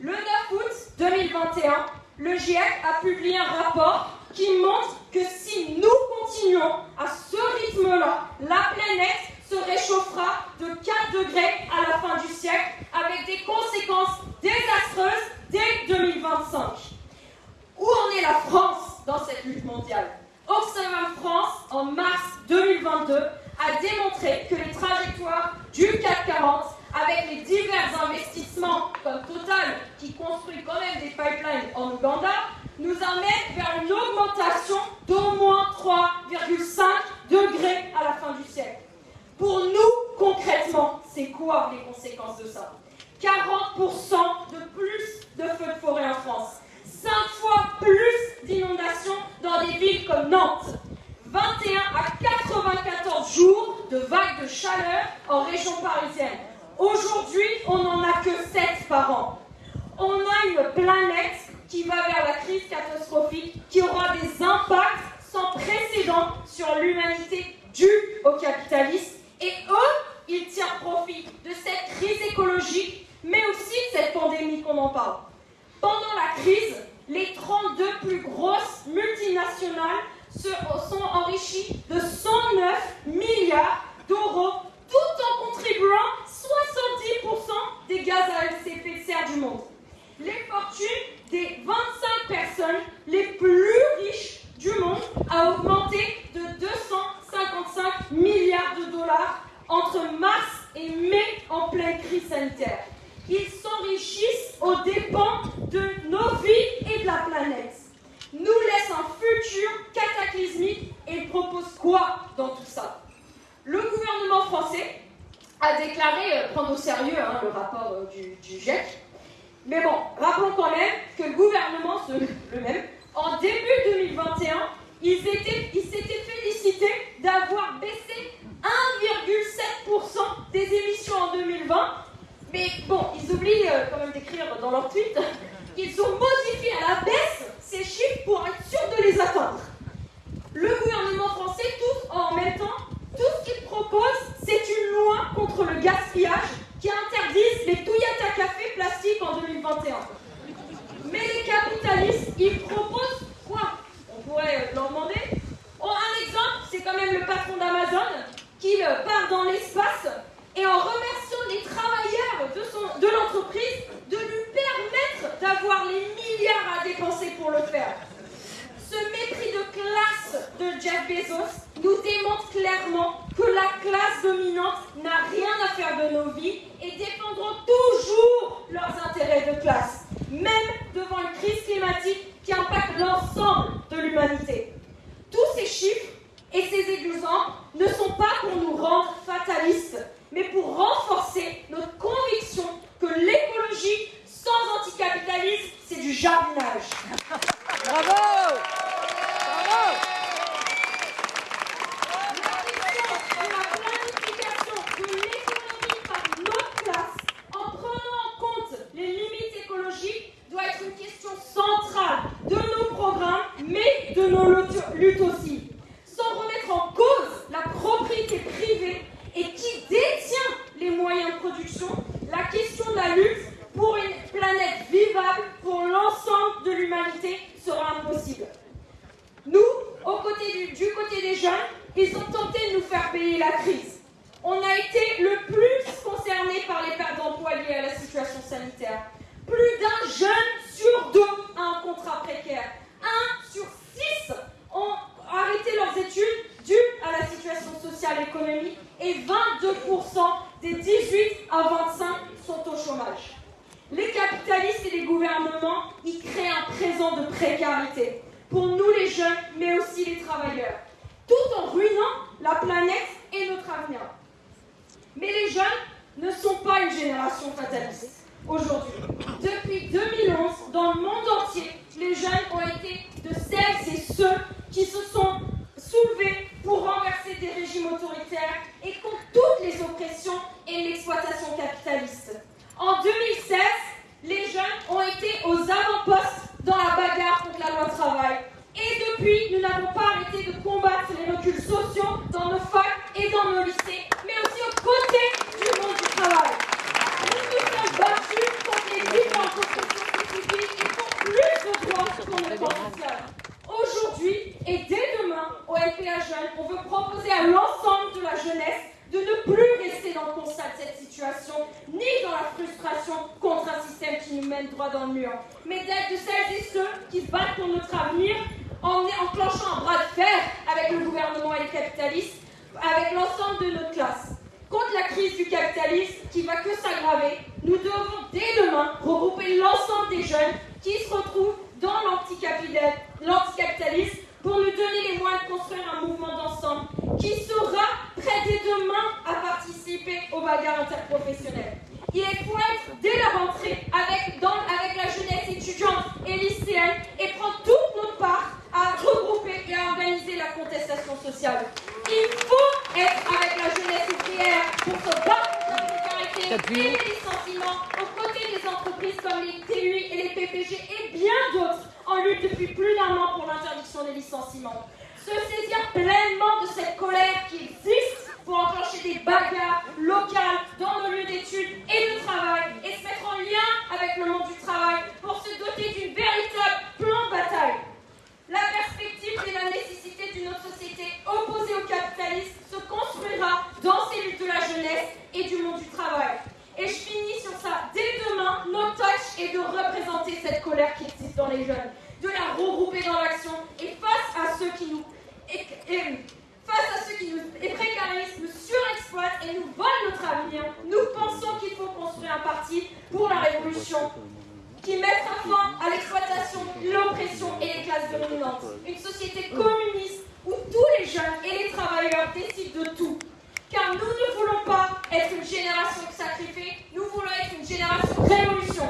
Le 9 août 2021, le GIEC a publié un rapport qui montre que si nous continuons à ce rythme-là, la planète se réchauffera de 4 degrés à la fin du siècle avec des conséquences désastreuses dès 2025. Où en est la France dans cette lutte mondiale? Oxfam France, en mars 2022, a démontré que les trajectoires du CAC 40, avec les divers investissements comme Total, qui construit quand même des pipelines en Ouganda, nous amènent vers une augmentation d'au moins 3,5 degrés à la fin du siècle. Pour nous, concrètement, c'est quoi les conséquences de ça? 40% de plus de feux de forêt en France. 5 fois plus d'inondations dans des villes comme Nantes. 21 à 94 jours de vagues de chaleur en région parisienne. Aujourd'hui, on n'en a que 7 par an. On a une planète qui va vers la crise catastrophique, qui aura des impacts sans précédent sur l'humanité due au capitalisme. Et eux, ils tirent profit de cette crise écologique, mais aussi de cette pandémie qu'on en parle. Pendant la crise, les 32 plus grosses multinationales se sont enrichies de 109 milliards d'euros, tout en contribuant 70% des gaz à effet de serre du monde. Les fortunes des 25 personnes les plus riches du monde a augmenté de 255 milliards de dollars entre mars et mai en pleine crise sanitaire. Ils s'enrichissent aux dépens de nos vies et de la planète. Nous laissent un futur cataclysmique et propose quoi dans tout ça? Le gouvernement français a jamais prendre au sérieux hein, le rapport du, du, GIEC. Mais bon, rappelons quand même que le gouvernement, le même, en début 2021, ils s'étaient félicités d'avoir baissé 1,7% des émissions en 2020. Mais bon, ils oublient quand même d'écrire dans leur tweet qu'ils ont modifié à la baisse ces chiffres pour être sûrs de les atteindre. Le gouvernement français, en même temps, tout ce qu'il propose, c'est une loi contre le gaspillage qui interdise les Toyota Café plastiques en 2021. Mais les capitalistes, ils proposent quoi? On pourrait leur demander. Oh, un exemple, c'est quand même le patron d'Amazon qui part dans l'espace et en remerciant les travailleurs de, de l'entreprise de lui permettre d'avoir les milliards à dépenser pour le faire. Ce mépris de classe de Jeff Bezos nous démontre clairement que la classe dominante n'a rien à faire de nos vies et défendront toujours leurs intérêts de classe, même devant une crise climatique qui impacte l'ensemble de l'humanité. Tous ces chiffres et ces exemples ne sont pas pour nous rendre fatalistes, mais pour renforcer notre conviction que l'écologie sans anticapitalisme, c'est du jardinage. Bravo Bravo La planification de l'économie par notre classe, en prenant en compte les limites écologiques, doit être une question centrale de nos programmes, mais de nos luttes aussi. Sans remettre en cause la propriété privée et qui détient les moyens de production, la question de la lutte pour une planète vivable pour l'ensemble de l'humanité sera impossible. Nous, au côté du, du, côté des jeunes, ils ont tenté de nous faire payer la crise. On a été le plus concerné par les pertes d'emploi liées à la situation sanitaire. Plus d'un jeune sur deux a un contrat précaire. Un sur six ont arrêté leurs études dues à la situation sociale et économique et 22% des 18 à 25 sont au chômage. Les capitalistes et les gouvernements y créent un présent de précarité pour nous les jeunes, mais aussi les travailleurs, tout en ruinant la planète et notre avenir. Mais les jeunes ne sont pas une génération fataliste aujourd'hui. Depuis 2011, dans le monde entier, les jeunes ont été de celles et ceux qui se sont soulevés pour renverser des régimes autoritaires et contre toutes les oppressions et l'exploitation capitaliste. En 2016, les jeunes ont été aux avant-postes dans la bagarre contre la loi travail. Et depuis, nous n'avons pas arrêté de combattre les reculs sociaux dans nos facs et dans nos lycées, mais aussi aux côtés du monde du travail. Nous nous sommes battus contre les différentes oppressions spécifiques et pour plus de droits sur le plan social. Aujourd'hui et dès on veut proposer à l'ensemble de la jeunesse de ne plus rester dans le constat de cette situation, ni dans la frustration contre un système qui nous mène droit dans le mur, mais d'être de celles et ceux qui se battent pour notre avenir en enclenchant un bras de fer avec le gouvernement et les capitalistes, avec l'ensemble de notre classe. Contre la crise du capitalisme qui va que s'aggraver, nous devons dès demain regrouper l'ensemble des jeunes qui se retrouvent dans l'anticapitalisme pour nous donner les moyens de construire un mouvement d'ensemble qui sera prêt dès demain à participer aux bagarres interprofessionnelles. Il faut être dès la rentrée avec, dans, avec la jeunesse étudiante et lycéenne et prendre toute notre part à regrouper et à organiser la contestation sociale. Il faut être avec la jeunesse ouvrière pour se battre contre la précarité et les licenciements aux côtés des entreprises comme les TUI et les PPG et bien d'autres en lutte depuis plus d'un an pour l'interdiction des licenciements. Se saisir pleinement de cette colère qui existe pour enclencher des bagarres locales dans nos lieux d'études et de travail et se mettre en lien avec le monde du travail pour se doter d'une véritable plan de bataille. La perspective et la nécessité d'une autre société opposée au capitalisme se construira dans ces luttes de la jeunesse et du monde du travail. Et je finis sur ça. Dès demain, notre tâche est de représenter cette colère qui existe dans les jeunes, de la regrouper dans l'action et face à ceux qui nous face à ceux qui nous précarisent, nous surexploitent et nous volent notre avenir, nous pensons qu'il faut construire un parti pour la révolution qui mettra fin à l'exploitation, l'oppression et les classes dominantes. Une société communiste où tous les jeunes et les travailleurs décident de tout car nous ne voulons pas être une génération sacrifiée, nous voulons être une génération révolution.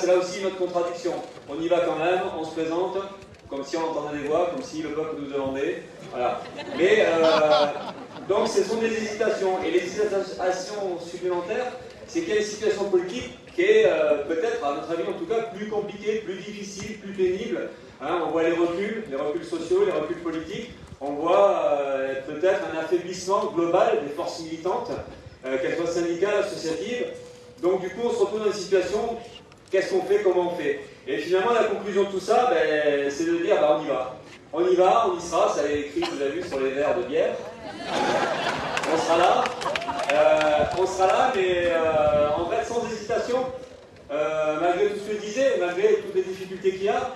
C'est là aussi notre contradiction. On y va quand même, on se présente, comme si on entendait des voix, comme si le peuple nous demandait. Voilà. Mais, euh, donc ce sont des hésitations. Et les hésitations supplémentaires, c'est qu'il y a une situation politique qui est euh, peut-être, à notre avis en tout cas, plus compliquée, plus difficile, plus pénible. Hein, on voit les reculs, les reculs sociaux, les reculs politiques. On voit euh, peut-être un affaiblissement global des forces militantes, qu'elles soient syndicales, associatives. Donc du coup, on se retrouve dans une situation Qu'est-ce qu'on fait Comment on fait? Et finalement, la conclusion de tout ça, ben, c'est de dire bah, on y va. On y va, on y sera, ça est écrit, vous avez vu, sur les verres de bière. On sera là. Euh, on sera là, mais euh, en fait, sans hésitation, euh, malgré tout ce que je disais, malgré toutes les difficultés qu'il y a,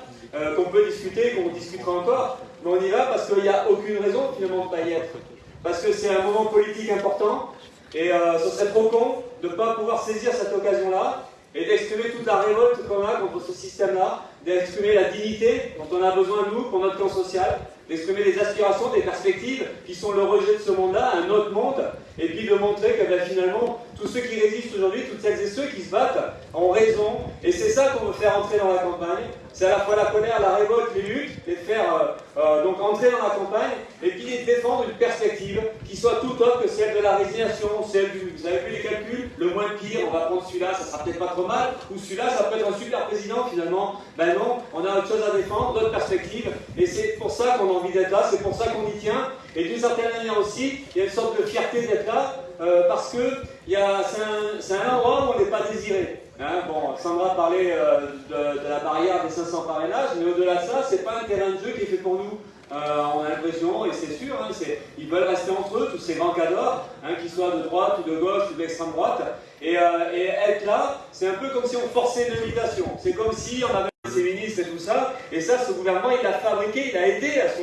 qu'on peut discuter, qu'on discutera encore, mais on y va parce qu'il n'y a aucune raison finalement de ne pas y être. Parce que c'est un moment politique important, et ce serait trop con de ne pas pouvoir saisir cette occasion-là et d'exprimer toute la révolte qu'on a contre ce système-là, d'exprimer la dignité dont on a besoin, nous, pour notre camp social, d'exprimer les aspirations, des perspectives qui sont le rejet de ce monde-là, un autre monde, et puis de montrer que ben, finalement, tous ceux qui résistent aujourd'hui, toutes celles et ceux qui se battent, ont raison, et c'est ça qu'on veut faire entrer dans la campagne, c'est à la fois la colère, la révolte, les luttes, et faire euh, euh, donc entrer dans la campagne, et puis de défendre une perspective qui soit tout autre que celle de la résignation, celle du, vous avez vu les calculs, le moins pire, on va prendre celui-là, ça sera peut-être pas trop mal, ou celui-là, ça peut être un super président finalement, ben non, on a autre chose à défendre, d'autres perspectives, et c'est pour ça qu'on a envie d'être là, c'est pour ça qu'on y tient, Et d'une certaine manière aussi, il y a une sorte de fierté d'être là, euh, parce que c'est un, endroit où on n'est pas désiré. Hein. bon, Sandra parlait euh, de, la barrière des 500 parrainages, mais au-delà de ça, c'est pas un terrain de jeu qui est fait pour nous. Euh, on a l'impression, et c'est sûr, hein, ils veulent rester entre eux, tous ces grands cadors, hein, qu'ils soient de droite ou de gauche ou d'extrême droite. Et, et, être là, c'est un peu comme si on forçait une invitation. C'est comme si on avait ses ministres et tout ça. Et ça, ce gouvernement, il l'a fabriqué, il a aidé à ce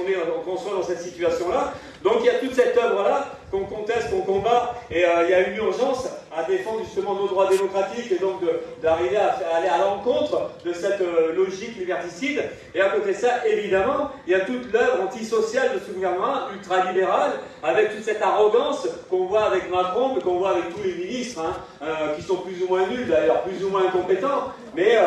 qu'on soit dans cette situation-là. Donc il y a toute cette œuvre-là qu'on conteste, qu'on combat, et euh, il y a une urgence à défendre justement nos droits démocratiques et donc d'arriver à, aller à l'encontre de cette euh, logique liberticide. Et à côté de ça, évidemment, il y a toute l'œuvre antisociale de ce gouvernement ultralibéral, avec toute cette arrogance qu'on voit avec Macron, qu'on voit avec tous les ministres, hein, euh, qui sont plus ou moins nuls, d'ailleurs plus ou moins incompétents, mais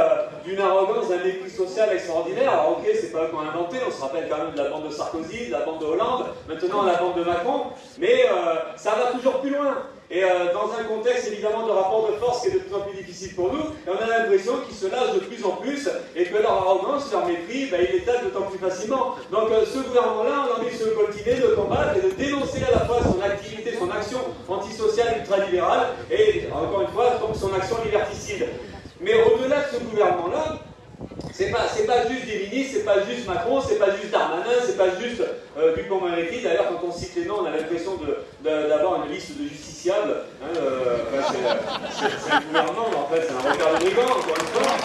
d'une arrogance, d'un mépris social extraordinaire. Alors ok, c'est pas eux qui ont inventé, on se rappelle quand même de la bande de Sarkozy, de la bande de Hollande, maintenant la bande de Macron, mais euh, ça va toujours plus loin. Et euh, dans un contexte évidemment de rapport de force qui est de plus en plus difficile pour nous, on a l'impression qu'ils se lâchent de plus en plus et que leur arrogance, leur mépris, ben, ils l'étalent d'autant plus facilement. Donc euh, ce gouvernement-là, on a envie de se coltiner, de combattre et de dénoncer à la fois son activité, son action antisociale ultralibérale et encore une fois son action liberticide. Mais au-delà de ce gouvernement-là, c'est pas, pas juste des c'est pas juste Macron, c'est pas juste Darmanin, c'est pas juste euh, Dupont-Moretti. D'ailleurs, quand on cite les noms, on a l'impression d'avoir une liste de justiciables. Hein, euh, c'est un gouvernement, mais en fait, c'est un regard de brigand, encore une fois.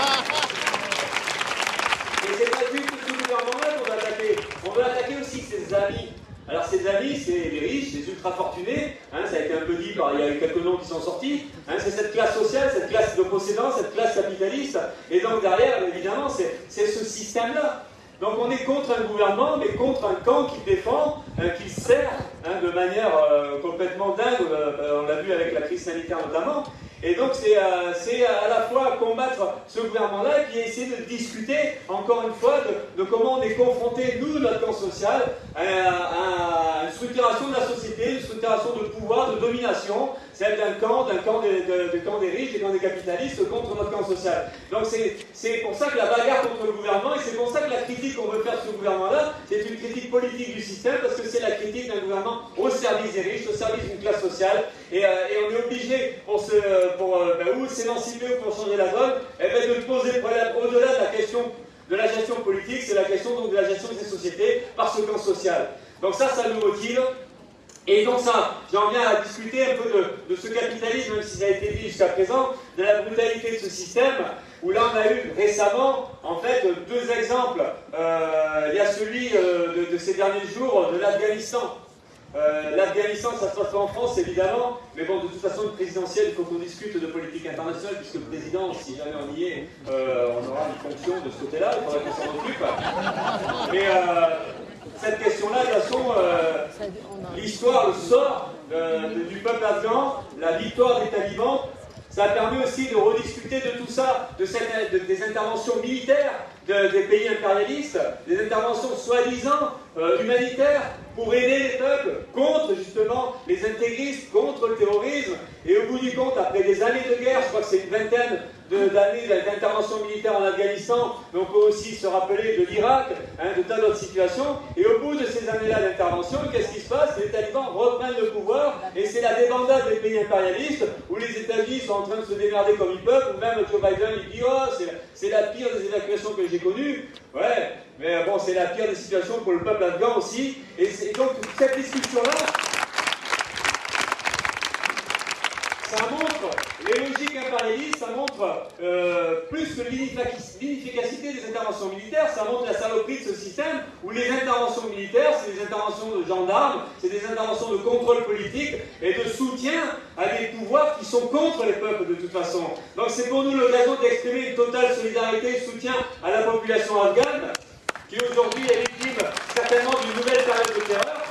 Et c'est pas juste ce gouvernement-là qu'on va attaquer. On veut attaquer aussi ses amis. Alors ces c'est les riches, les ultra-fortunés, hein, ça a été un peu dit, il y a eu quelques noms qui sont sortis, hein, c'est cette classe sociale, cette classe de possédants, cette classe capitaliste, et donc derrière, évidemment, c'est ce système-là. Donc on est contre un gouvernement, mais contre un camp qui défend, euh, qui sert hein, de manière euh, complètement dingue, euh, on l'a vu avec la crise sanitaire notamment, et donc c'est à la fois combattre ce gouvernement-là et puis essayer de discuter, encore une fois, de, comment on est confronté, nous, notre camp social, à, une structuration de la société, une structuration de pouvoir, de domination, celle d'un camp, d'un camp, de, camp des riches, des camps des capitalistes contre notre camp social. Donc c'est pour ça que la bagarre contre le gouvernement, et c'est pour ça que la critique qu'on veut faire sur ce gouvernement-là, c'est une critique politique du système, parce que c'est la critique d'un gouvernement au service des riches, au service d'une classe sociale, et, euh, on est obligé, pour, se, pour euh, ben, ou s'émanciper ou pour changer la donne, et eh ben, de poser le problème au-delà de la question de la gestion politique, c'est la question donc, de la gestion des sociétés par ce camp social. Donc ça, ça nous motive. Et donc ça, j'en viens à discuter un peu de, ce capitalisme, même si ça a été dit jusqu'à présent, de la brutalité de ce système, où là on a eu récemment, en fait, deux exemples. Euh, il y a celui euh, de, ces derniers jours de l'Afghanistan. Euh, L'Afghanistan, ça se passe pas en France, évidemment, mais bon, de toute façon, une présidentielle, il faut qu'on discute de politique internationale, puisque le président, si jamais on y est, on aura une fonction de ce côté-là, il faudra qu'on s'en occupe. Mais cette question-là, de toute façon, euh, l'histoire, le sort du peuple afghan, la victoire des talibans, ça a permis aussi de rediscuter de tout ça, de, des interventions militaires des pays impérialistes, des interventions soi-disant euh, humanitaires pour aider les peuples contre justement les intégristes, contre le terrorisme. Et au bout du compte, après des années de guerre, je crois que c'est une vingtaine d'années d'intervention militaire en Afghanistan, mais on peut aussi se rappeler de l'Irak, hein, de tas d'autres situations. Et au bout de ces années-là d'intervention, qu'est-ce qui se passe? Les talibans reprennent le pouvoir et c'est la débandade des pays impérialistes où les États-Unis sont en train de se démerder comme ils peuvent, ou même Joe Biden il dit Oh, c'est la pire des évacuations que j'ai connues. Ouais, mais bon, c'est la pire des situations pour le peuple afghan aussi. Et, et donc, cette discussion-là, ça montre les logiques impérialistes, ça montre euh, plus que l'inefficacité des interventions militaires, ça montre la saloperie de ce système où les interventions militaires, c'est des interventions de gendarmes, c'est des interventions de contrôle politique et de soutien à des pouvoirs qui sont contre les peuples de toute façon. Donc c'est pour nous l'occasion d'exprimer une totale solidarité et soutien à la population afghane qui aujourd'hui est victime certainement d'une nouvelle période de terreur.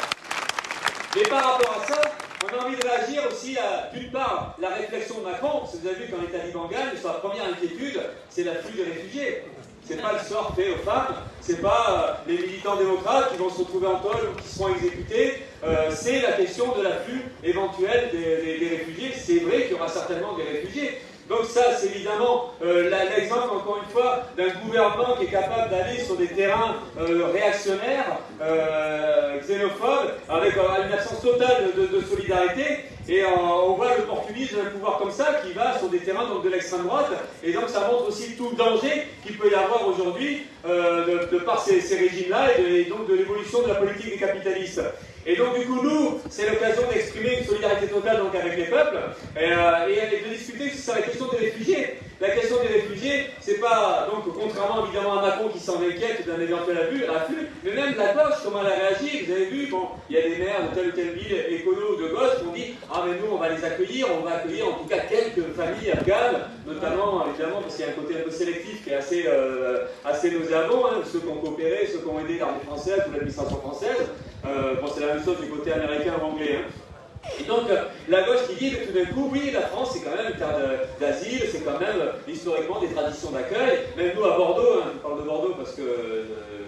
Mais par rapport à ça, on a envie de réagir aussi à, d'une part, la réflexion de Macron, parce que vous avez vu quand les talibans sa première inquiétude, c'est l'afflux des réfugiés. C'est pas le sort fait aux femmes, c'est pas euh, les militants démocrates qui vont se retrouver en tôle ou qui seront exécutés, euh, c'est la question de l'afflux éventuel des réfugiés. C'est vrai qu'il y aura certainement des réfugiés, Donc ça, c'est évidemment euh, l'exemple, encore une fois, d'un gouvernement qui est capable d'aller sur des terrains euh, réactionnaires, euh, xénophobes, avec une absence totale de, solidarité. Et on voit l'opportunisme d'un pouvoir comme ça qui va sur des terrains de l'extrême droite. Et donc ça montre aussi tout le danger qu'il peut y avoir aujourd'hui de, par ces, régimes-là et, donc de l'évolution de la politique des capitalistes. Et donc, du coup, nous, c'est l'occasion d'exprimer une solidarité totale donc, avec les peuples et, euh, de discuter sur la question des réfugiés. La question des réfugiés, c'est pas, donc, contrairement évidemment à Macron qui s'en inquiète d'un éventuel afflux, mais même la gauche, comment elle a réagi, vous avez vu, bon, il y a des maires de telle ou telle ville, écolo de gauche, qui ont dit Ah, mais nous, on va les accueillir, on va accueillir en tout cas quelques familles afghanes, notamment, évidemment, parce qu'il y a un côté un peu sélectif qui est assez, euh, assez nauséabond, hein, ceux qui ont coopéré, ceux qui ont aidé l'armée française ou l'administration française. Euh, bon, c'est la même chose du côté américain ou anglais. Hein. Et donc, euh, la gauche qui dit que tout d'un coup, oui, la France, c'est quand même une terre d'asile, c'est quand même euh, historiquement des traditions d'accueil. Même nous, à Bordeaux, hein, je parle de Bordeaux parce que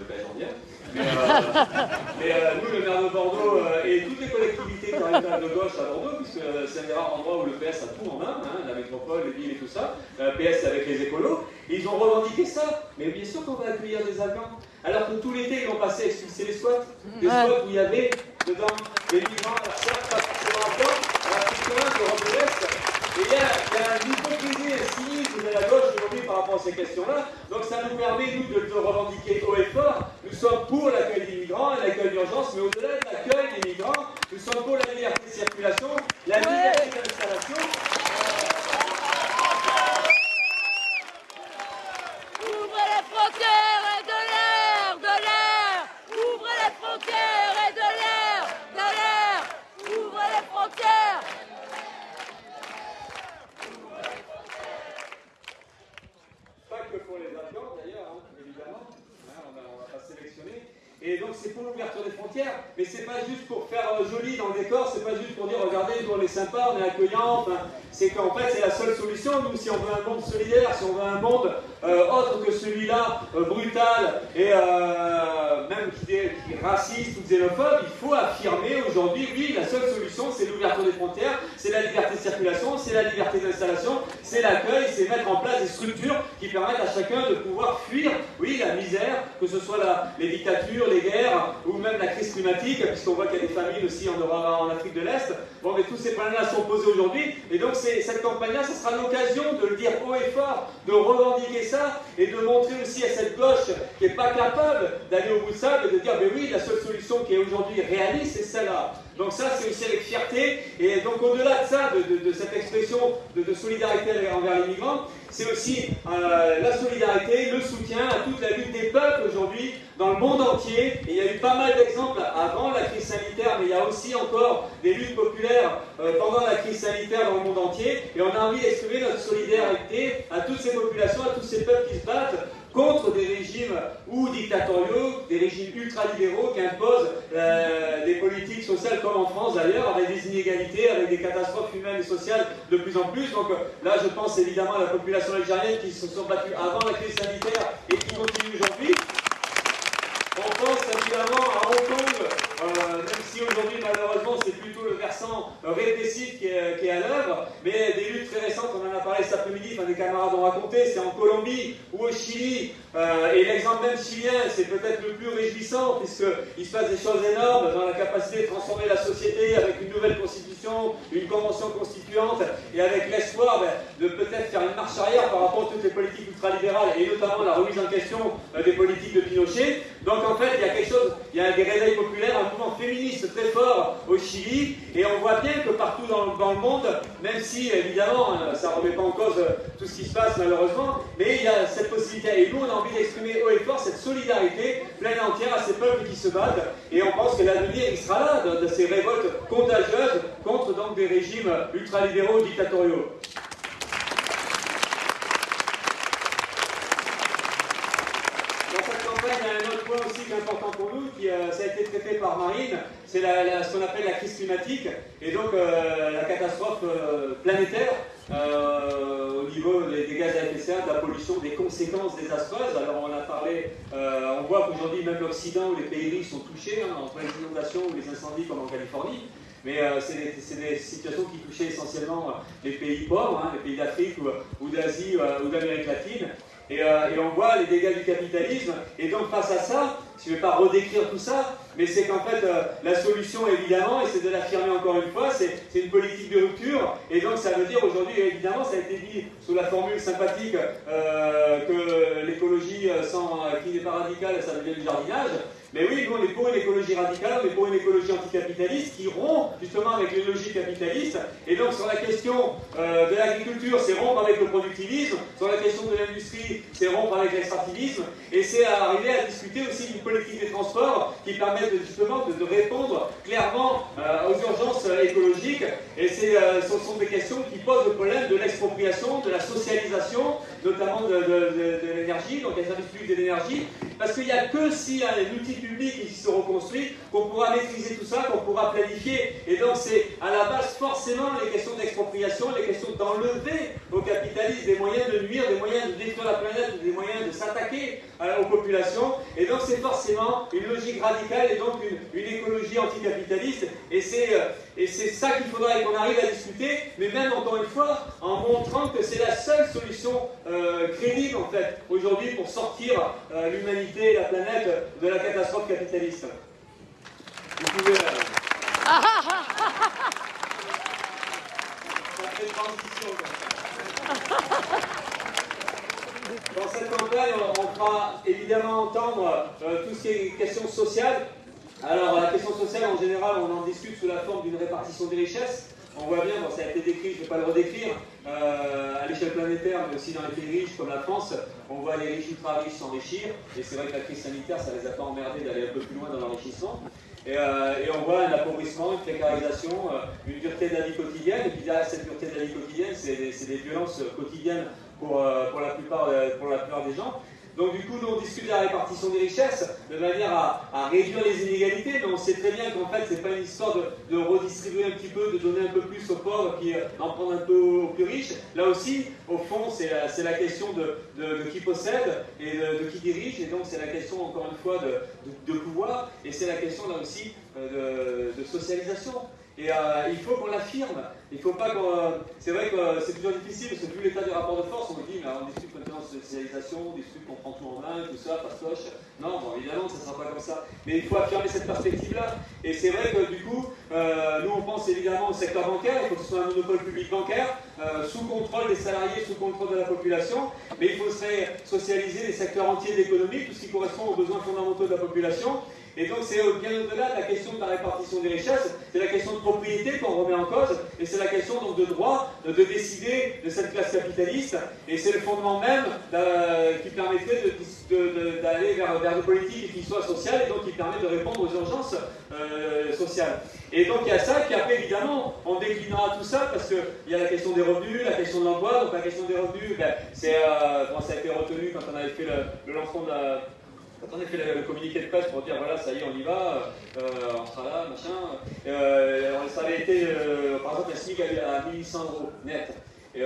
ben, j'en viens. Mais, nous, le maire de Bordeaux et toutes les collectivités territoriales de gauche à Bordeaux, puisque c'est un des rares endroits où le PS a tout en main, hein, la métropole, les villes et tout ça, PS avec les écolos, ils ont revendiqué ça. Mais bien sûr qu'on va accueillir des Afghans. Alors que tout l'été, ils ont passé à expulser les squats. Des squats où il y avait dedans des migrants, certes pas forcément encore, à la province Et il y, a, il y a une hypocrisie, un cynisme de la gauche aujourd'hui par rapport à ces questions-là. Donc ça nous permet, nous, de le revendiquer haut et fort. Nous sommes pour l'accueil des migrants et l'accueil d'urgence, mais au-delà de l'accueil des migrants, nous sommes pour la liberté de circulation, la liberté d'installation. Ouvrez les frontières et de l'air, de l'air Ouvrez les frontières et de l'air, de l'air Ouvrez les frontières Pas que pour les Afghans d'ailleurs, hein, évidemment, hein, on, va, va pas sélectionner. Et donc pour l'ouverture des frontières, mais c'est pas juste pour faire euh, joli dans le décor, c'est pas juste pour dire regardez, nous on est sympa, on est accueillant, c'est qu'en fait c'est la seule solution, nous si on veut un monde solidaire, si on veut un monde euh, autre que celui-là, euh, brutal et euh, même qui, est, raciste ou xénophobe, il faut affirmer aujourd'hui, oui, la seule solution, c'est l'ouverture des frontières, c'est la liberté de circulation, c'est la liberté d'installation, c'est l'accueil, c'est mettre en place des structures qui permettent à chacun de pouvoir fuir, oui, la misère, que ce soit les dictatures, les guerres, ou même la crise climatique, puisqu'on voit qu'il y a des familles aussi en, en Afrique de l'Est. Bon, mais tous ces problèmes-là sont posés aujourd'hui, et donc cette campagne-là, ce sera l'occasion de le dire haut et fort, de revendiquer et de montrer aussi à cette gauche qui n'est pas capable d'aller au bout de ça et de dire, mais oui, la seule solution qui est aujourd'hui réaliste, c'est celle-là. Donc ça, c'est aussi avec fierté. Et donc au-delà de ça, de, cette expression de, solidarité envers les migrants, c'est aussi euh, la solidarité, le soutien à toute la lutte des peuples aujourd'hui dans le monde entier. Et il y a eu pas mal d'exemples avant la crise sanitaire, mais il y a aussi encore des luttes populaires euh, pendant la crise sanitaire dans le monde entier. Et on a envie d'exprimer notre solidarité à toutes ces populations, à tous ces peuples qui se battent contre des régimes ou dictatoriaux, des régimes ultralibéraux qui imposent euh, des politiques sociales comme en France d'ailleurs, avec des inégalités, avec des catastrophes humaines et sociales de plus en plus. Donc euh, là, je pense évidemment à la population algérienne qui se sont battues avant la crise sanitaire et qui continuent aujourd'hui. On pense évidemment à Hong Kong, euh, même si aujourd'hui malheureusement c'est plutôt le versant répressif qui est, à l'œuvre, mais des luttes très récentes, on en a parlé cet après-midi, enfin des camarades ont raconté, c'est en Colombie au Chili, euh, et l'exemple même chilien, c'est peut-être le plus réjouissant, puisqu'il se passe des choses énormes dans la capacité de transformer la société avec une nouvelle constitution, une convention constituante, et avec l'espoir ben, de peut-être faire une marche arrière par rapport à toutes les politiques ultralibérales, et notamment la remise en question euh, des politiques de Pinochet. Donc en fait, il y a quelque chose, il y a des réveils populaires, un mouvement féministe très fort au Chili, et on voit bien que partout dans, le monde, même si évidemment euh, ça ne remet pas en cause tout ce qui se passe malheureusement, mais il y a cette possibilité. Et nous, on envie d'exprimer haut et fort cette solidarité pleine et entière à ces peuples qui se battent. Et on pense que l'avenir, il sera là, de, ces révoltes contagieuses contre donc des régimes ultralibéraux dictatoriaux. Dans cette campagne, il y a un autre point aussi qui est important pour nous, qui euh, ça a été traité par Marine, c'est ce qu'on appelle la crise climatique, et donc euh, la catastrophe euh, planétaire au niveau des, gaz à effet de serre, de la pollution, des conséquences désastreuses. Alors on a parlé, on voit qu'aujourd'hui même l'Occident ou les pays riches sont touchés, hein, entre les inondations ou les incendies comme en Californie. mais c'est des, situations qui touchaient essentiellement les pays pauvres, hein, les pays d'Afrique ou, d'Asie ou d'Amérique latine. Et, on voit les dégâts du capitalisme. Et donc face à ça, je ne vais pas redécrire tout ça, mais c'est qu'en fait, la solution, évidemment, et c'est de l'affirmer encore une fois, c'est une politique de rupture. Et donc, ça veut dire aujourd'hui, évidemment, ça a été dit sous la formule sympathique que l'écologie qui n'est pas radicale, ça devient du jardinage. Mais oui, nous on est pour une écologie radicale, on est pour une écologie anticapitaliste qui rompt justement avec les logiques capitalistes. Et donc sur la question euh, de l'agriculture, c'est rompre avec le productivisme. Sur la question de l'industrie, c'est rompre avec l'extractivisme. Et c'est arriver à discuter aussi d'une politique des transports qui permette justement de, répondre clairement euh, aux urgences écologiques. Et euh, ce sont des questions qui posent le problème de l'expropriation, de la socialisation, notamment de, l'énergie, donc les services publics de l'énergie. Parce qu'il n'y a que si un outil public qui se reconstruit, qu'on pourra maîtriser tout ça, qu'on pourra planifier. Et donc c'est à la base forcément les questions d'expropriation, les questions d'enlever au capitalisme des moyens de nuire, des moyens de détruire la planète, des moyens de s'attaquer aux populations. Et donc c'est forcément une logique radicale et donc une, écologie anticapitaliste. Et c'est euh, et c'est ça qu'il faudrait qu'on arrive à discuter, mais même encore une fois, en montrant que c'est la seule solution euh, crédible en fait aujourd'hui pour sortir euh, l'humanité et la planète de la catastrophe capitaliste. Vous pouvez. Dans cette campagne, on fera évidemment entendre euh, tout ce qui est questions sociales. Alors, la question sociale, en général, on en discute sous la forme d'une répartition des richesses. On voit bien, ça a été décrit, je ne vais pas le redécrire, euh, à l'échelle planétaire, mais aussi dans les pays riches comme la France, on voit les riches ultra riches s'enrichir, et c'est vrai que la crise sanitaire, ça ne les a pas emmerdés d'aller un peu plus loin dans l'enrichissement. Et, euh, on voit un appauvrissement, une précarisation, une dureté de la vie quotidienne, et puis derrière cette dureté de la vie quotidienne, c'est des, violences quotidiennes pour, euh, la plupart, euh, pour la plupart des gens. Donc du coup, nous, on discute de la répartition des richesses de manière à, réduire les inégalités, mais on sait très bien qu'en fait, c'est pas une histoire de, redistribuer un petit peu, de donner un peu plus aux pauvres, puis euh, d'en prendre un peu aux plus riches. Là aussi, au fond, c'est la, question de, qui possède et de, qui dirige, et donc c'est la question, encore une fois, de, pouvoir, et c'est la question, là aussi, de socialisation. Et euh, il faut qu'on l'affirme. Il faut pas. Euh, c'est vrai que euh, c'est toujours difficile parce que vu l'état du rapport de force, on me dit, mais on discute maintenant de socialisation, on discute qu'on prend tout en main, tout ça, fastoche. Non, évidemment, ça ne sera pas comme ça. Mais il faut affirmer cette perspective-là. Et c'est vrai que du coup, nous, on pense évidemment au secteur bancaire. Il faut que ce soit un monopole public bancaire, sous contrôle des salariés, sous contrôle de la population. Mais il faudrait socialiser les secteurs entiers de l'économie, tout ce qui correspond aux besoins fondamentaux de la population. Et donc c'est bien au-delà de la question de la répartition des richesses, c'est la question de propriété qu'on remet en cause, et c'est la question donc de droit de décider de cette classe capitaliste, et c'est le fondement même euh, qui permettrait d'aller vers, vers des politiques qui soient sociales, et donc qui permet de répondre aux urgences euh, sociales. Et donc il y a ça, qui après évidemment on déclinera tout ça, parce qu'il y a la question des revenus, la question de l'emploi, donc la question des revenus, ben, euh, ça a été retenu quand on avait fait le lancement de la quand on a fait le, communiqué de presse pour dire voilà, ça y est, on y va, euh, on sera là, machin, euh, ça avait été, euh, par exemple, la SMIC à 1800 euros net. Et,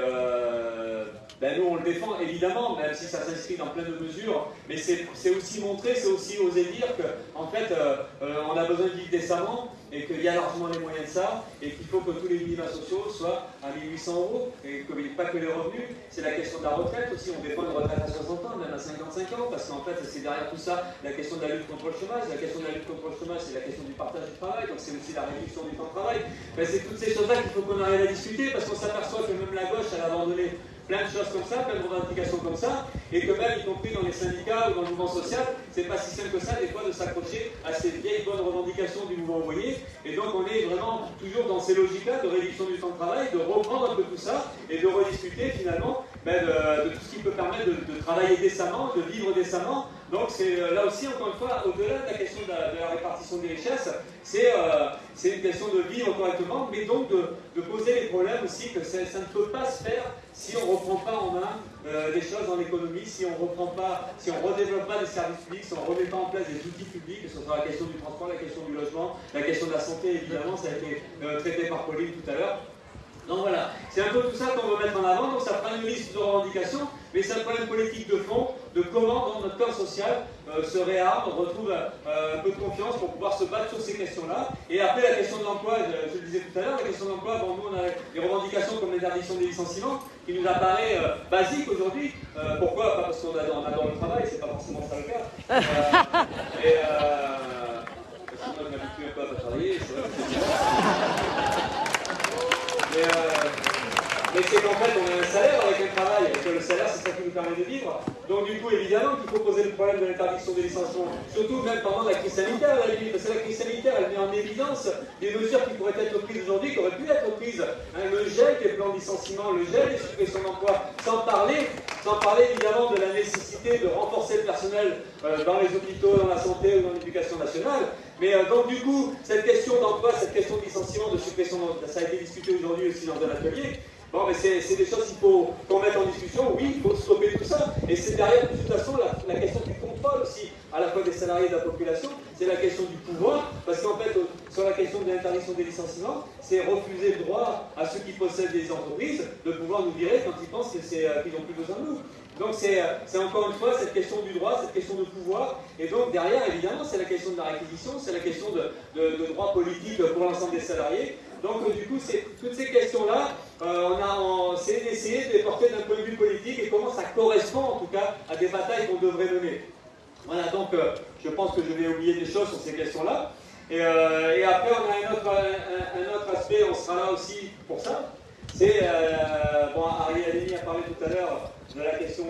ben nous on le défend évidemment, même si ça s'inscrit dans plein de mesures, mais c'est aussi montrer, c'est aussi oser dire qu'en en fait on a besoin de vivre décemment et qu'il y a largement les moyens de ça, et qu'il faut que tous les minima sociaux soient à 1800 euros, et que, pas que les revenus, c'est la question de la retraite aussi, on défend une retraite à 60 ans, même à 55 ans, parce qu'en fait c'est derrière tout ça la question de la lutte contre le chômage, la question de la lutte contre le chômage c'est la question du partage du travail, donc c'est aussi la réduction du temps de travail, ben, c'est toutes ces choses-là qu'il faut qu'on arrive à discuter, parce qu'on s'aperçoit que même la gauche, elle a abandonné plein de choses comme ça, plein de revendications comme ça, et que même, y compris dans les syndicats ou dans le mouvement social, c'est pas si simple que ça, des fois, de s'accrocher à ces vieilles bonnes revendications du mouvement ouvrier. Et donc, on est vraiment toujours dans ces logiques-là de réduction du temps de travail, de reprendre un peu tout ça, et de rediscuter finalement ben, de, tout ce qui peut permettre de travailler décemment, de vivre décemment, donc c'est euh, là aussi, encore une fois, au-delà de la question de la, répartition des richesses, euh, c'est une question de vivre correctement, mais donc de, poser les problèmes aussi que ça, ne peut pas se faire si on ne reprend pas en main euh, choses dans l'économie, si on reprend pas, si on redéveloppe pas des services publics, si on ne remet pas en place des outils publics, que ce soit la question du transport, la question du logement, la question de la santé, évidemment, ça a été traité par Pauline tout à l'heure. Donc voilà, c'est un peu tout ça qu'on veut mettre en avant, donc ça prend une liste de revendications, mais c'est un problème politique de fond de comment notre camp social se réarme, retrouve un peu de confiance pour pouvoir se battre sur ces questions-là. Et après la question de l'emploi, je, le disais tout à l'heure, la question de l'emploi, bon, nous on a des revendications comme l'interdiction des licenciements, qui nous apparaît basique aujourd'hui. pourquoi? Pas parce qu'on adore, le travail, c'est pas forcément ça le cas. à travailler, c'est vrai. Mais, c'est qu'en fait, on a un salaire avec un travail, et que le salaire, c'est ça qui nous permet de vivre. Donc, du coup, évidemment qu'il faut poser le problème de l'interdiction des licenciements, surtout même pendant la crise sanitaire, la limite, parce que la crise sanitaire, elle met en évidence des mesures qui pourraient être prises aujourd'hui, qui auraient pu être prises. Hein, le gel des plans de licenciement, le gel des suppressions d'emplois, sans parler, sans parler évidemment de la nécessité de renforcer le personnel euh, dans les hôpitaux, dans la santé ou dans l'éducation nationale. Mais euh, donc du coup, cette question d'emploi, cette question de licenciement, de suppression, ça a été discuté aujourd'hui aussi dans un atelier. Bon, mais c'est des choses qu'il faut qu'on en discussion. Oui, il faut stopper tout ça. Et c'est derrière, de toute façon, la, question du contrôle aussi, à la fois des salariés et de la population. C'est la question du pouvoir. Parce qu'en fait, sur la question de l'interdiction des licenciements, c'est refuser le droit à ceux qui possèdent des entreprises de pouvoir nous virer quand ils pensent euh, qu'ils n'ont plus besoin de nous. Donc euh, c'est encore une fois cette question du droit, cette question de pouvoir. Et donc derrière, évidemment, c'est la question de la réquisition, c'est la question de, de, de droit politique pour l'ensemble des salariés. Donc euh, du coup, toutes ces questions-là, euh, on a essayé de les porter d'un point de vue politique et comment ça correspond en tout cas à des batailles qu'on devrait mener. Voilà, donc euh, je pense que je vais oublier des choses sur ces questions-là. Et, après, on a un autre, aspect, on sera là aussi pour ça. C'est, bon, Ariel a parlé tout à l'heure de la question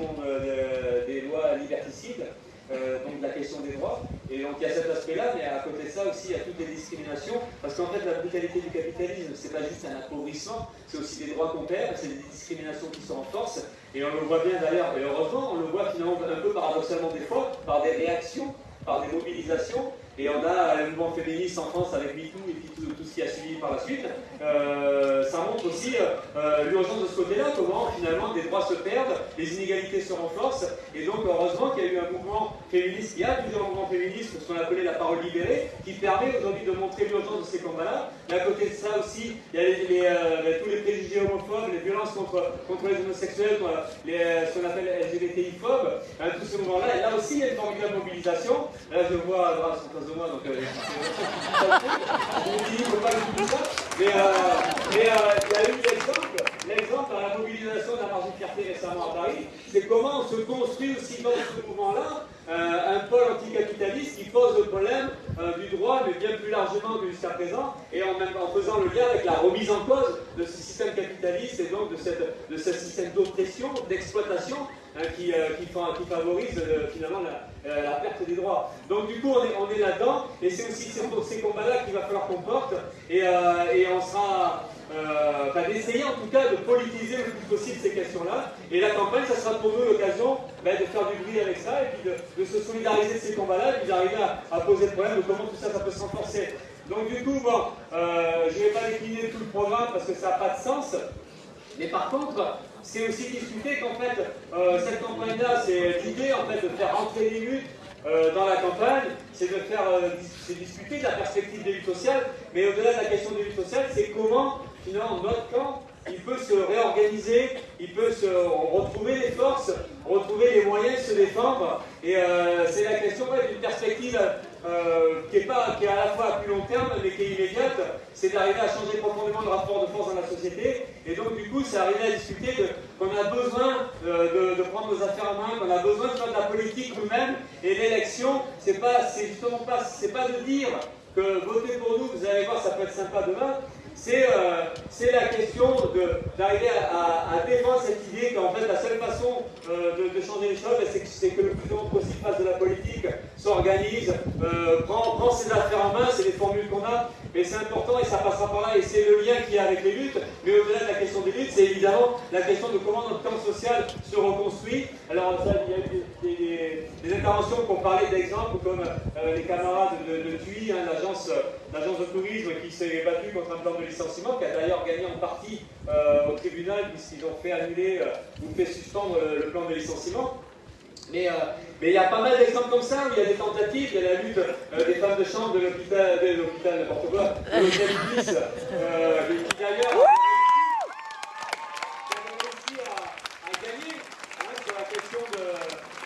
des lois liberticides. Euh, donc la question des droits. Et donc il y a cet aspect-là, mais à côté de ça aussi, il y a toutes les discriminations, parce qu'en fait, la brutalité du capitalisme, c'est pas juste un appauvrissement, c'est aussi des droits qu'on perd, c'est des discriminations qui sont en force, et on le voit bien d'ailleurs, et heureusement, on le voit finalement un peu paradoxalement des fois, par des réactions, par des mobilisations, et on a le mouvement féministe en France avec MeToo et puis tout, ce qui a suivi par la suite. Euh, ça montre aussi euh, l'urgence de ce côté-là, comment finalement des droits se perdent, les inégalités se renforcent. Et donc heureusement qu'il y a eu un mouvement féministe, il y a plusieurs mouvements féministes, ce qu'on appelait la parole libérée, qui permet aujourd'hui de montrer l'urgence de ces combats-là. Mais à côté de ça aussi, il y a euh, tous les préjugés homophobes, les violences contre, contre les homosexuels, les, ce qu'on appelle LGBTI-phobes, hein, tous ces mouvements-là. Et là aussi, il y a une formidable mobilisation. Là, je vois, de moi, donc euh, il ne faut pas tout ça. Mais, euh, euh, il y a eu l'exemple, l'exemple dans la mobilisation de la marge de fierté récemment à Paris, c'est comment on se construit aussi dans ce mouvement-là un pôle anticapitaliste qui pose le problème du droit, mais bien plus largement que jusqu'à présent, et en, en faisant le lien avec la remise en cause de ce système capitaliste et donc de, cette, de ce système d'oppression, d'exploitation Hein, qui, euh, qui, favorise euh, finalement la, la, perte des droits. Donc du coup, on est, là-dedans, et c'est aussi ces, ces combats-là qu'il va falloir qu'on porte, et, euh, on sera, enfin, d'essayer en tout cas de politiser le plus possible ces questions-là. Et la campagne, ça sera pour nous l'occasion ben, de faire du bruit avec ça, et puis de, se solidariser de ces combats-là, et puis d'arriver à, poser le problème de comment tout ça, ça peut se renforcer. Donc du coup, bon, je ne vais pas décliner tout le programme parce que ça n'a pas de sens, mais par contre, c'est aussi discuter qu'en fait, euh, cette campagne-là, c'est l'idée en fait de faire rentrer les luttes euh, dans la campagne, c'est de faire euh, discuter de la perspective des luttes sociales, mais au-delà de la question des luttes sociales, c'est comment finalement notre camp il peut se réorganiser, il peut se retrouver les forces, retrouver les moyens de se défendre. Et c'est la question d'une perspective euh, qui, est pas, qui est à la fois à plus long terme, mais qui est immédiate, c'est d'arriver à changer profondément le rapport de force dans la société. Et donc, du coup, c'est arriver à discuter qu'on a besoin euh, de, prendre nos affaires en main, qu'on a besoin de faire de la politique nous-mêmes. Et l'élection, c'est pas, justement pas, pas de dire que votez pour nous, vous allez voir, ça peut être sympa demain c'est euh, la question d'arriver à, défendre cette idée qu'en fait la seule façon euh, de, changer les choses, c'est que le plus grand possible fasse de la politique, s'organise, euh, prend, prend, ses affaires en main, c'est les formules qu'on a, mais c'est important et ça passera par là et c'est le lien qu'il y a avec les luttes. Mais au-delà de la question des luttes, c'est évidemment la question de comment notre camp social se reconstruit. Alors il y a eu des, des, interventions qui ont parlé d'exemples comme les camarades de, de TUI, hein, l'agence de tourisme qui s'est battue contre un plan de licenciement, qui a d'ailleurs gagné en partie euh, au tribunal, puisqu'ils ont fait annuler euh, ou fait suspendre euh, le plan de licenciement. Mais il y a pas mal d'exemples comme ça, où il y a des tentatives, il y a la lutte des femmes de chambre de l'hôpital, de l'hôpital, n'importe quoi, de Ibis, qui d'ailleurs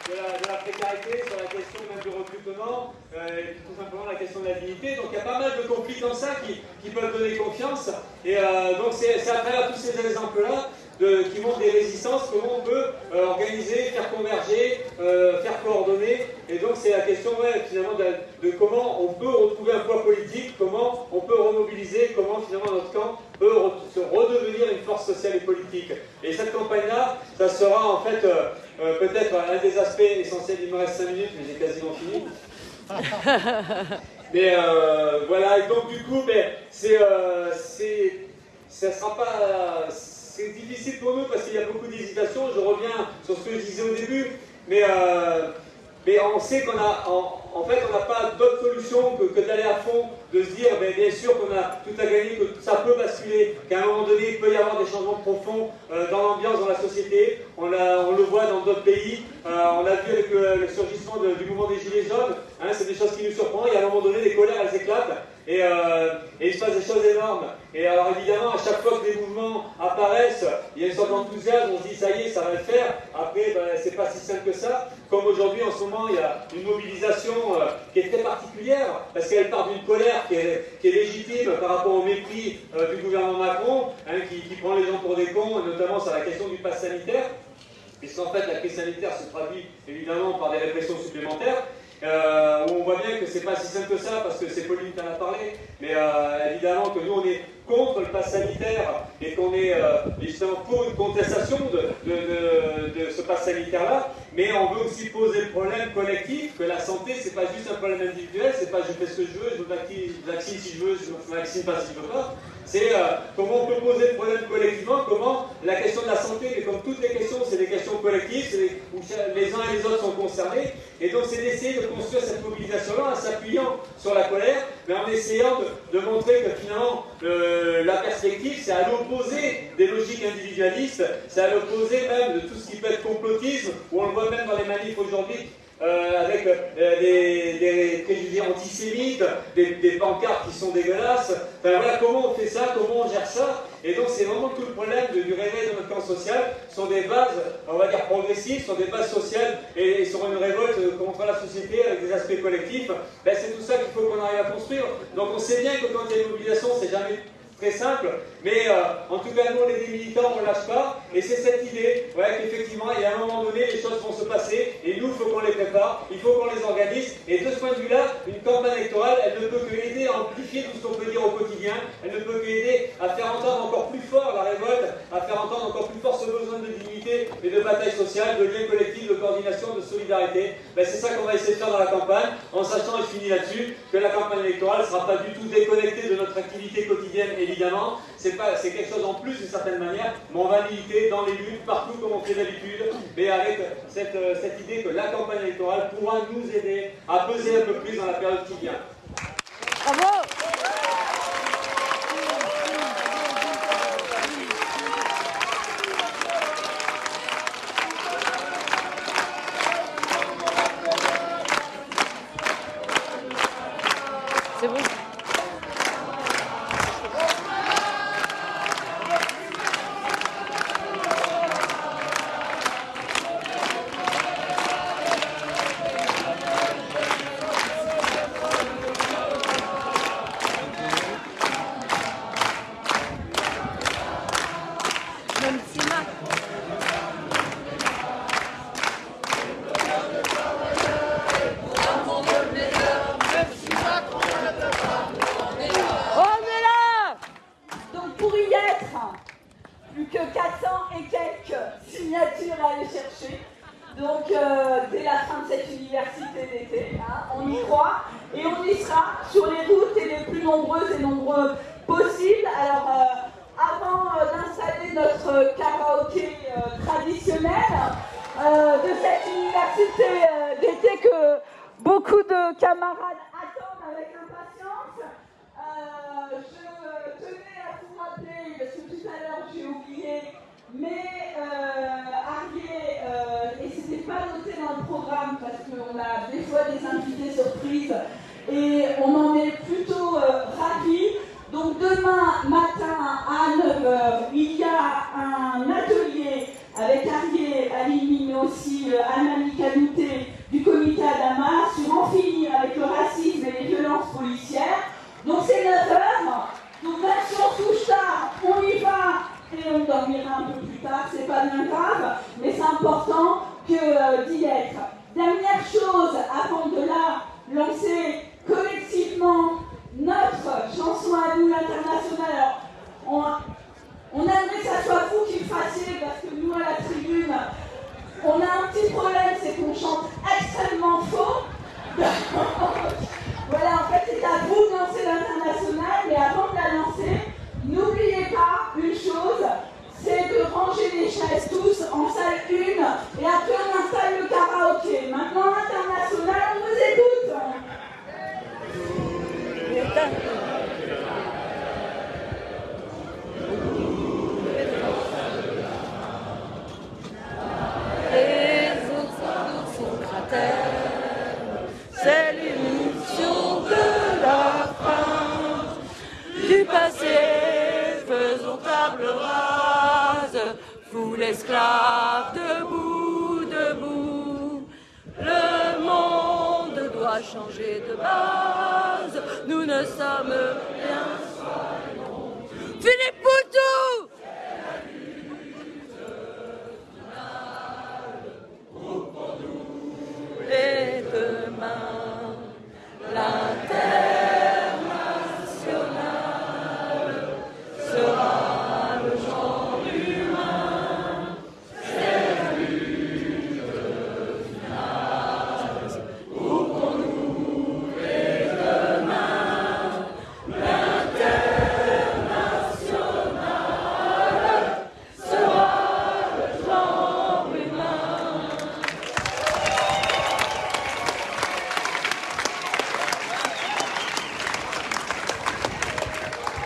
de, la, solidarité, sur la question même du recrutement, euh, et tout simplement la question de la dignité. Donc il y a pas mal de conflits comme ça qui, qui peuvent donner confiance. Et euh, donc c'est à travers tous ces exemples-là qui montrent des résistances, comment on peut euh, organiser, faire converger, euh, faire coordonner. Et donc c'est la question finalement de, comment on peut retrouver un poids politique, comment on peut remobiliser, comment finalement notre camp peut se redevenir une force sociale et politique. Et cette campagne-là, ça sera en fait euh, peut-être un des aspects essentiels. Il me reste 5 minutes, mais j'ai quasiment fini. mais voilà, et donc du coup, ben, c'est, ça ne sera pas c'est difficile pour nous parce qu'il y a beaucoup d'hésitation. Je reviens sur ce que je disais au début, mais, euh, mais on sait qu'on a, en, fait, on n'a pas d'autre solution que, d'aller à fond, de se dire, ben, bien sûr qu'on a tout à gagner, que ça peut basculer, qu'à un moment donné, il peut y avoir des changements profonds euh, dans l'ambiance, dans la société. On, on, le voit dans d'autres pays. Euh, on a vu avec le, surgissement du mouvement des Gilets jaunes. Hein, c'est des choses qui nous surprennent. Il y a un moment donné, les colères, elles éclatent. Et, il se passe des choses énormes. Et alors évidemment, à chaque fois que des mouvements apparaissent, il y a une sorte d'enthousiasme, on se dit ça y est, ça va le faire. Après, ben, c'est pas si simple que ça. Comme aujourd'hui, en ce moment, il y a une mobilisation euh, qui est très particulière, parce qu'elle part d'une colère qui est, qui est, légitime par rapport au mépris euh, du gouvernement Macron, hein, qui, qui, prend les gens pour des cons, notamment sur la question du pass sanitaire. Puisqu'en fait, la crise sanitaire se traduit évidemment par des répressions supplémentaires. Euh, on voit bien que c'est pas si simple que ça, parce que c'est Pauline qui en a parlé, mais euh, évidemment que nous on est contre le pass sanitaire et qu'on est euh, justement pour une contestation de, ce pass sanitaire-là, mais on veut aussi poser le problème collectif que la santé c'est pas juste un problème individuel, c'est pas je fais ce que je veux, je me vaccine si je veux, je me vaccine pas si je veux pas, c'est euh, comment on peut poser le problème collectivement, comment la question de la santé, mais comme toutes les questions, c'est des questions collectives, où les uns et les autres sont concernés, et donc c'est d'essayer de construire cette mobilisation-là en s'appuyant sur la colère, mais en essayant de, montrer que finalement la perspective, c'est à l'opposé des logiques individualistes, c'est à l'opposé même de tout ce qui peut être complotisme, où on le voit même dans les manifs aujourd'hui, euh, avec euh, des, préjugés antisémites, des, pancartes qui sont dégueulasses. Enfin voilà, comment on fait ça, comment on gère ça Et donc c'est vraiment tout le problème du réveil de notre camp social, sur des bases, on va dire progressives, sur des bases sociales et, sur une révolte contre la société avec des aspects collectifs. Ben, c'est tout ça qu'il faut qu'on arrive à construire. Donc on sait bien que quand il y a une mobilisation, c'est jamais très simple, mais euh, en tout cas, nous, les militants, on ne lâche pas, et c'est cette idée ouais, qu'effectivement, il y a un moment donné, les choses vont se passer, et nous, il faut qu'on les prépare, il faut qu'on les organise, et de ce point de vue-là, une campagne électorale, elle ne peut que aider à amplifier tout ce qu'on peut dire au quotidien, elle ne peut qu'aider à faire entendre encore plus fort la révolte, à faire entendre encore plus fort ce besoin de dignité et de bataille sociale, de lien collectif, de coordination, de solidarité. Ben, c'est ça qu'on va essayer de faire dans la campagne, en sachant, et je finis là-dessus, que la campagne électorale ne sera pas du tout déconnectée de notre activité quotidienne évidemment, c'est quelque chose en plus d'une certaine manière, mais on va militer dans les luttes, partout comme on fait d'habitude, mais avec cette, euh, cette idée que la campagne électorale pourra nous aider à peser un peu plus dans la période qui vient. Bravo